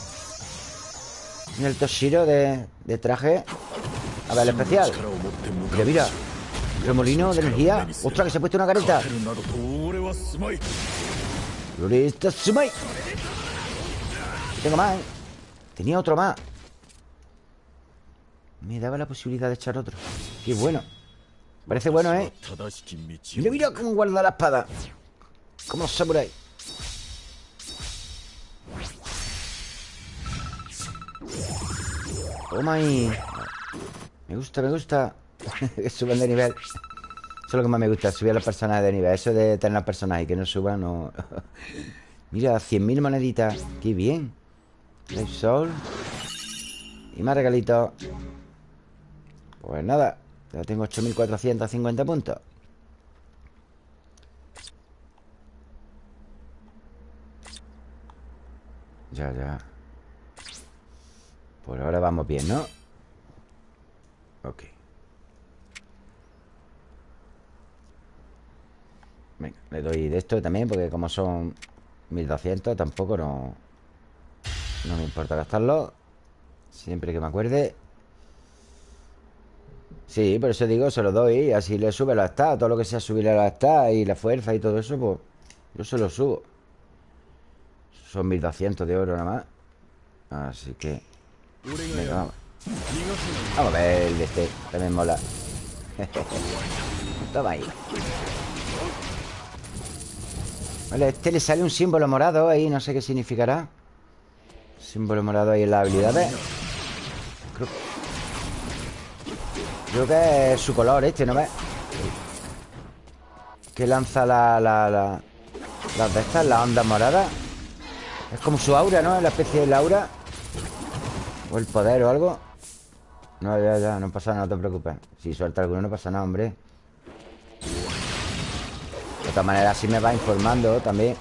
El Toshiro de, de traje. A ver, el especial. Mira, mira Remolino de energía. ¡Ostras, que se ha puesto una careta! Floresta Sumai Tengo más, ¿eh? Tenía otro más. Me daba la posibilidad de echar otro. Qué bueno. Parece bueno, ¿eh? Mira, mira cómo guarda la espada. Como los Toma ahí. Me gusta, me gusta. Que suban de nivel. Eso es lo que más me gusta Subir a los personajes de nivel. Eso de tener a personajes que no suban no... Mira, 100.000 moneditas. Qué bien. Life Soul Y más regalitos. Pues nada Ya tengo 8.450 puntos. Ya, ya por ahora vamos bien, ¿no? Ok. Venga, le doy de esto también Porque como son 1200 Tampoco no No me importa gastarlo. Siempre que me acuerde. Sí, por eso digo, se lo doy Así le sube la está Todo lo que sea subirle la está Y la fuerza y todo eso, pues Yo se lo subo. Son 1200 de oro nada más. Así que Vamos. Vamos a ver el de este. También mola. Toma ahí. Vale, este le sale un símbolo morado ahí. No sé qué significará. Símbolo morado ahí en las habilidades. Creo, Creo que es su color este, ¿no ves? Que lanza la, la, la Las de estas, la onda morada Es como su aura, ¿no? La especie de aura El poder o algo. No, ya, ya, no pasa nada, no te preocupes. Si suelta alguno no pasa nada, hombre. De todas maneras, así me va informando también.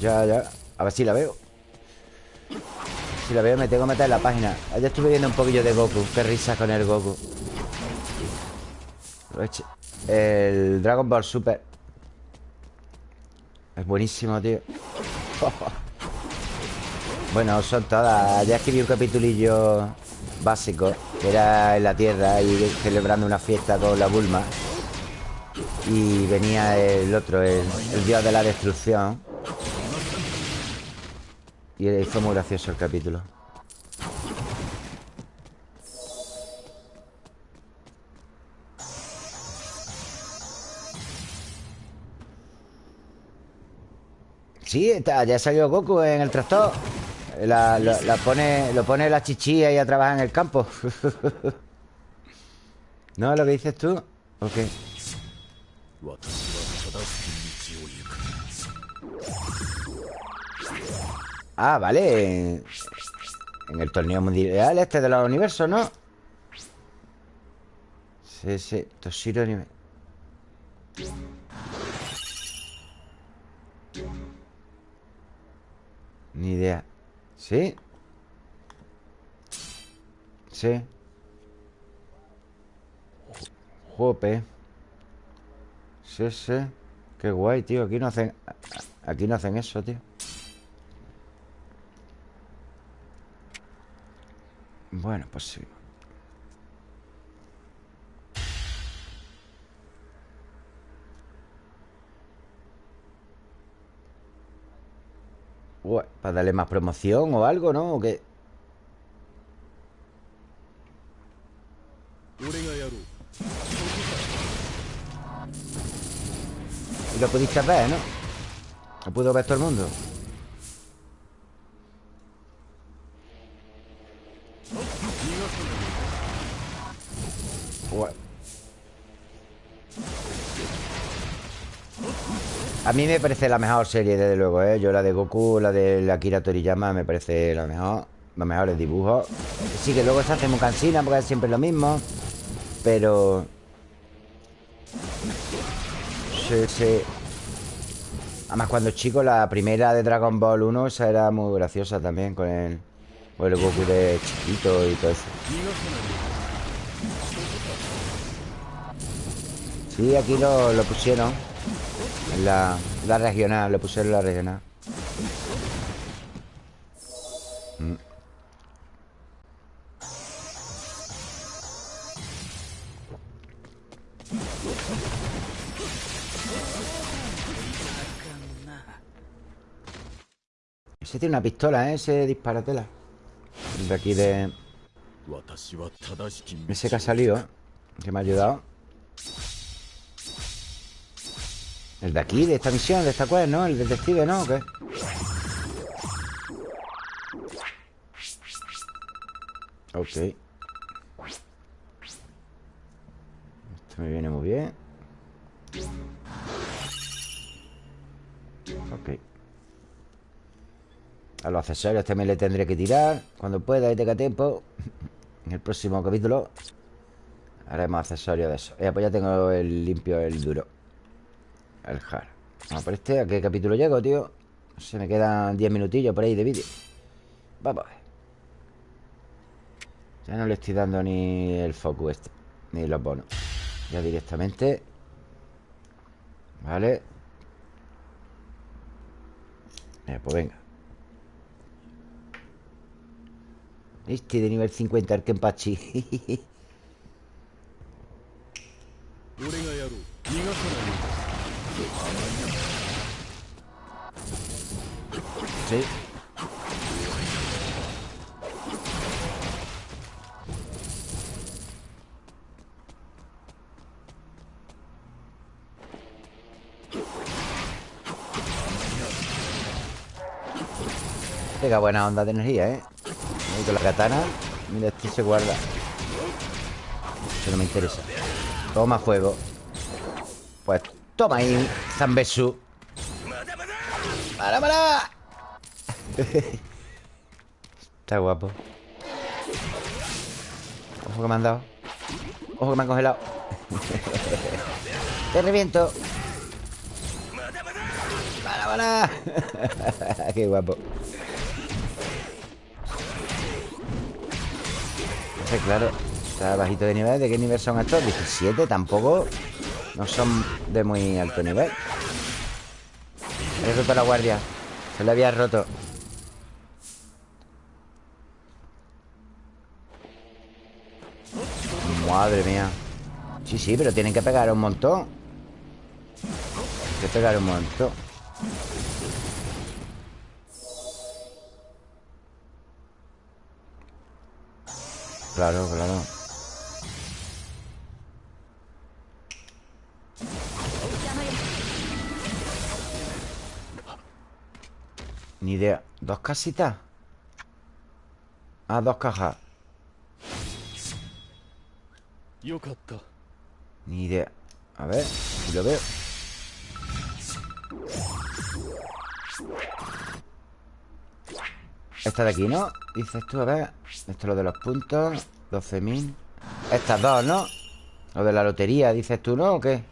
Ya, ya. A ver si la veo. Si la veo me tengo que meter en la página. Ayer estuve viendo un poquillo de Goku. Qué risa con el Goku. El Dragon Ball Super. Es buenísimo, tío Bueno, son todas Ayer escribí un capitulillo básico Que era en la Tierra Y celebrando una fiesta con la Bulma Y venía el otro El, el dios de la destrucción y fue muy gracioso el capítulo. Sí, está, ya salió Goku en el tractor. La, pone, lo pone la chichilla y a trabajar en el campo. ¿No lo que dices tú? ¿O qué? Ah, vale En el torneo mundial este de los universos, ¿no? Sí, sí Toshiro anime Ni idea ¿Sí? Sí. Jope. Sí, sí. Qué guay, tío. Aquí no hacen Aquí no hacen eso, tío. Bueno, pues sí. Para darle más promoción o algo, ¿no? ¿O qué? Y lo pudiste ver, ¿no? Lo pudo ver todo el mundo A mí me parece la mejor serie, desde luego, ¿eh? Yo la de Goku, la de Akira Toriyama Me parece la mejor Los mejores dibujos. Sí, que luego se hace muy cansina porque es siempre lo mismo Pero... Sí, sí. Además, cuando chico, la primera de Dragon Ball 1 Esa era muy graciosa también Con el, con el Goku de chiquito y todo eso. Sí, aquí lo, lo pusieron la, la regional, le pusieron la regional. Mm. Ese tiene una pistola, ¿eh? Ese disparatela. De aquí de... Ese que ha salido, ¿eh? Que me ha ayudado. El de aquí, de esta misión, de esta cual, ¿no? El detective, ¿no? ¿O qué? Ok Esto me viene muy bien Ok A los accesorios también le tendré que tirar Cuando pueda y tenga tiempo En el próximo capítulo Haremos accesorios de eso Ya pues ya tengo el limpio, el duro el Har Vamos por este ¿A qué capítulo llego, tío? Se me quedan 10 minutillos por ahí de vídeo. Vamos a ver. Ya no le estoy dando ni el focus este Ni los bonos. Ya directamente. Vale. Eh, Pues venga. Este de nivel 50 el Kenpachi Sí. Pega buena onda de energía, ¿eh? con la katana Mira, este se guarda Eso no me interesa Toma fuego Pues toma ahí Zambesu ¡Para, para! Está guapo Ojo que me han dado Ojo que me han congelado Te reviento ¡Para, para! ¡Qué guapo! claro Está bajito de nivel ¿De qué nivel son estos? 17 Tampoco No son de muy alto nivel. Roto la guardia. Se le había roto. Madre mía. Sí, sí, pero tienen que pegar un montón. Tienen que pegar un montón. Claro, claro Ni idea. ¿Dos casitas? Ah, dos cajas. Ni idea. A ver, si lo veo. Esta de aquí, ¿no? Dices tú, a ver. Esto es lo de los puntos. 12.000 Estas dos, ¿no? Lo de la lotería, dices tú, ¿no? ¿O qué?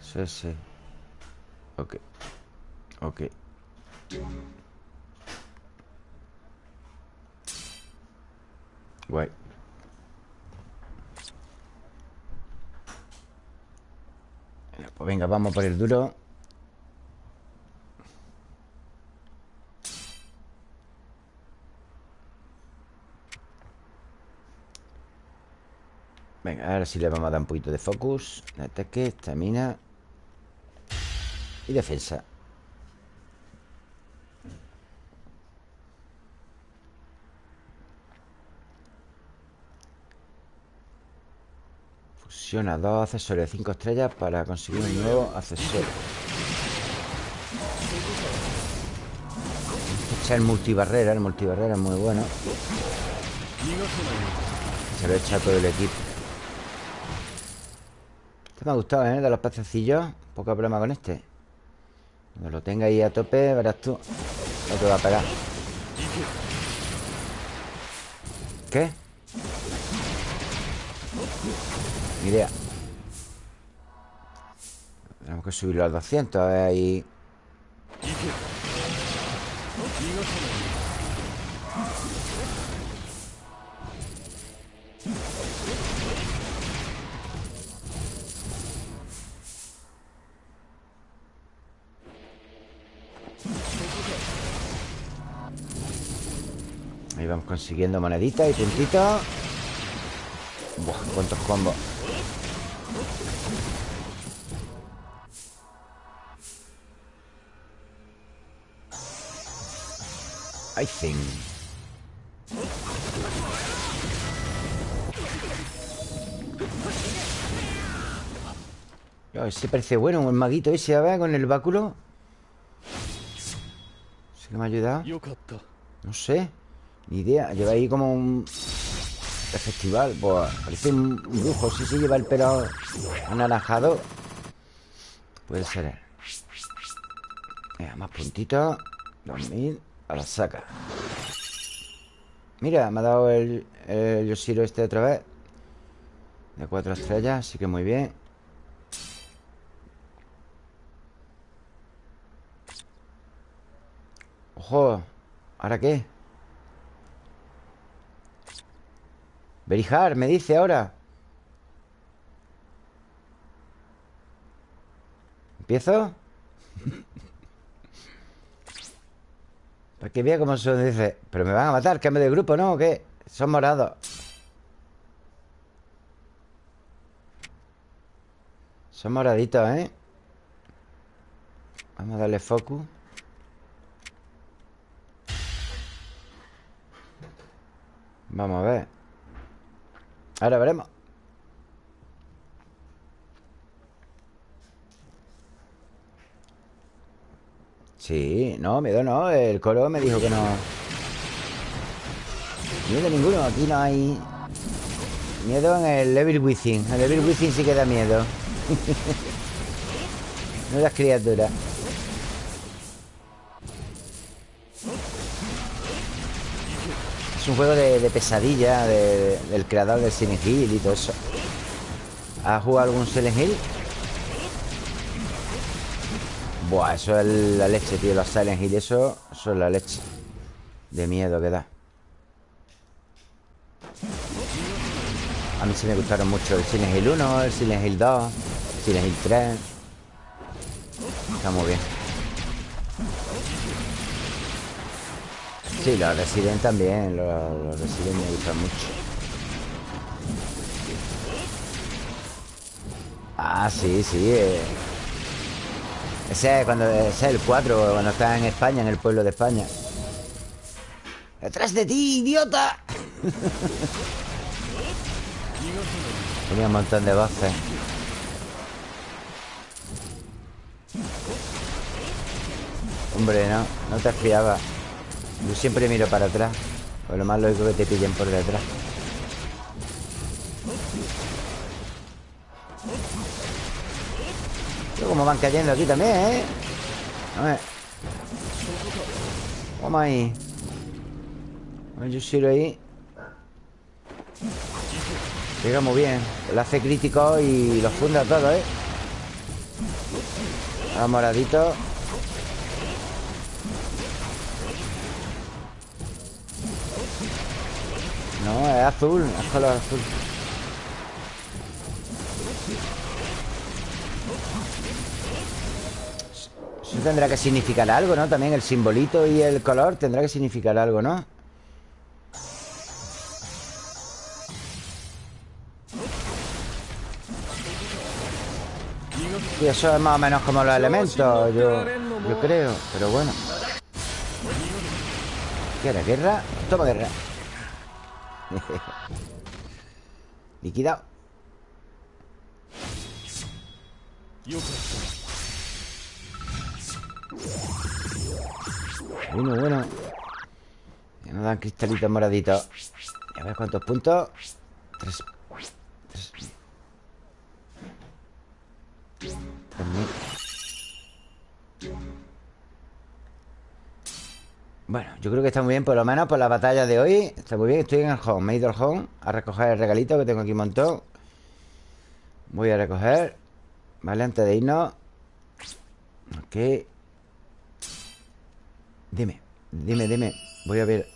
Sí, sí. Ok. Ok Guay Pues venga, vamos por el duro. Venga, ahora sí le vamos a dar un poquito de focus. Ataque, estamina Y defensa Dos accesorios de 5 estrellas Para conseguir un nuevo accesorio Este es el multibarrera El multibarrera es muy bueno. Se lo echa todo el equipo. Me ha gustado, ¿eh? De los pececillos. Poco problema con este. Cuando lo tenga ahí a tope, verás tú No te va a pegar. ¿Qué? Ni idea. Tenemos que subirlo al 200 A ver ahí. Ahí vamos consiguiendo moneditas y puntitos. Buah, cuántos combos I think Yo, ese parece bueno, el maguito ese, a ver, con el báculo ¿Sí que me ha ayudado? No sé ni idea. Lleva ahí como un... festival. Pues parece un brujo. Sí, sí, lleva el pelo anaranjado. Puede ser Mira, más puntitos. 2000. La saca. Mira, me ha dado el, el Yoshiro este otra vez. De cuatro estrellas, así que muy bien. Ojo. ¿Ahora qué? Berijar, me dice ahora ¿Empiezo? Para que vea cómo son, dice Pero me van a matar, cambio de grupo, ¿no? ¿O qué? Son morados Son moraditos, ¿eh? Vamos a darle focus Vamos a ver Ahora veremos Sí, no, miedo no El coro me dijo que no. Miedo ninguno Aquí no hay Miedo en el Evil Within. El Evil Within sí que da miedo. No las criaturas. Es un juego de, pesadilla de- Del creador del Silent Hill y todo eso. ¿Has jugado algún Silent Hill? Buah, eso es la leche, tío Los Silent Hill, eso, eso es la leche. De miedo que da. A mí sí me gustaron mucho el Silent Hill 1, el Silent Hill 2 el Silent Hill 3 Está muy bien. Sí, los Resident también Los, los Resident me gustan mucho. Ah, sí, sí eh. Ese es cuando ese es el 4 Cuando está en España, en el pueblo de España. ¡Detrás de ti, idiota! Tenía un montón de voces. Hombre, no, no te fiaba. Yo siempre miro para atrás. Pues lo más lógico que te pillen por detrás como van cayendo aquí también, ¿eh? A ver. Vamos ahí. A ver, yo ahí. Llega muy bien Le hace crítico y los funda todo, ¿eh? A moradito. No, es azul Es color azul Eso tendrá que significar algo, ¿no? También el simbolito y el color tendrá que significar algo, ¿no? Y eso es más o menos como los elementos, yo, yo creo, pero bueno. ¿Quieres guerra? Toma guerra. Liquidado. Bueno, bueno. Ya nos dan cristalitos moraditos. A ver cuántos puntos. Tres. Tres. Tres. Bueno, yo creo que está muy bien, por lo menos por la batalla de hoy. Está muy bien, estoy en el home. Me he ido al home a recoger el regalito que tengo aquí un montón. Voy a recoger. Vale, antes de irnos. Ok. Dime, dime, dime. Voy a ver.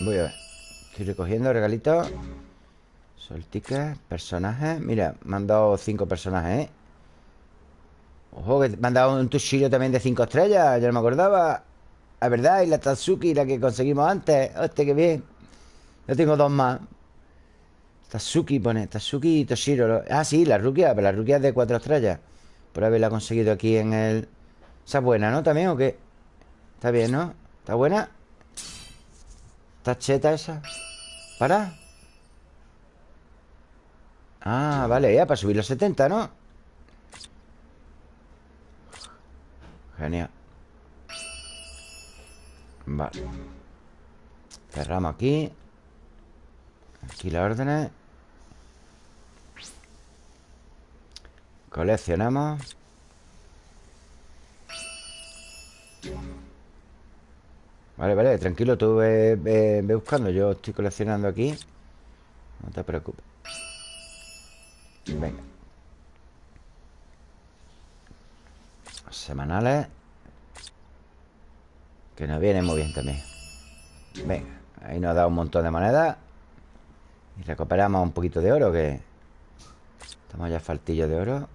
Voy a ver. Estoy recogiendo regalitos. Sol ticket, personajes. Mira, me han dado cinco personajes, ¿eh? Ojo, que me han dado un Tushiro también de cinco estrellas. Ya no me acordaba. La verdad, y la Tatsuki, la que conseguimos antes. Hostia, qué bien. Yo tengo dos más. Tatsuki pone, Tatsuki Toshiro Ah, sí, la Rukia, la Rukia es de cuatro estrellas Por haberla conseguido aquí en el... Esa es buena, ¿no? ¿También o qué? Está bien, ¿no? ¿Está buena? ¿Está cheta esa? ¿Para? Ah, vale, ya, para subir los 70, ¿no? Genial Vale Cerramos aquí Aquí las órdenes. Coleccionamos. Vale, vale, tranquilo, tú ve, buscando. Yo estoy coleccionando aquí. No te preocupes. Venga. Semanales. Que nos vienen muy bien también. Venga, ahí nos dado un montón de monedas Y recuperamos un poquito de oro Que estamos ya faltillo de oro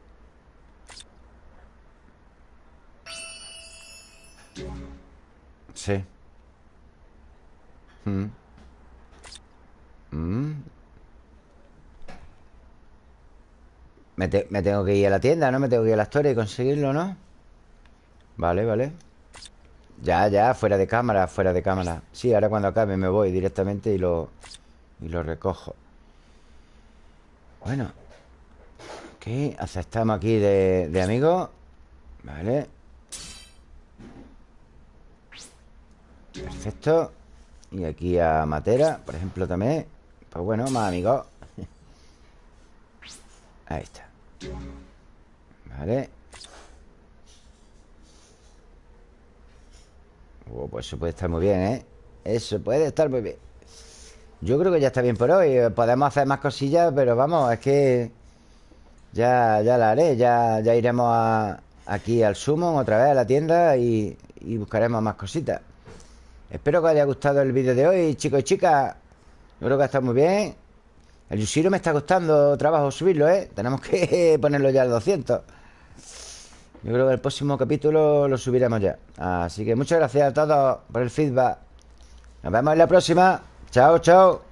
Sí Mm. Mm. Me, me tengo que ir a la tienda, ¿no? Me tengo que ir a la historia y conseguirlo, ¿no? Vale, vale Ya, ya, fuera de cámara, fuera de cámara Sí, ahora cuando acabe me voy directamente y lo, y lo recojo. Bueno Ok, aceptamos aquí de, de amigo. Vale. Perfecto. Y aquí a Matera, por ejemplo, también. Pues bueno, más amigos Ahí está. Vale. Oh, Pues eso puede estar muy bien, ¿eh? Eso puede estar muy bien Yo creo que ya está bien por hoy. Podemos hacer más cosillas, pero vamos, es que Ya, ya la haré. Ya, ya iremos a, aquí al Summon otra vez a la tienda y, y buscaremos más cositas. Espero que os haya gustado el vídeo de hoy, chicos y chicas. Yo creo que ha estado muy bien. El Yushiro me está costando trabajo subirlo, ¿eh? Tenemos que ponerlo ya al 200 Yo creo que el próximo capítulo lo subiremos ya. Así que muchas gracias a todos por el feedback. Nos vemos en la próxima Chao, chao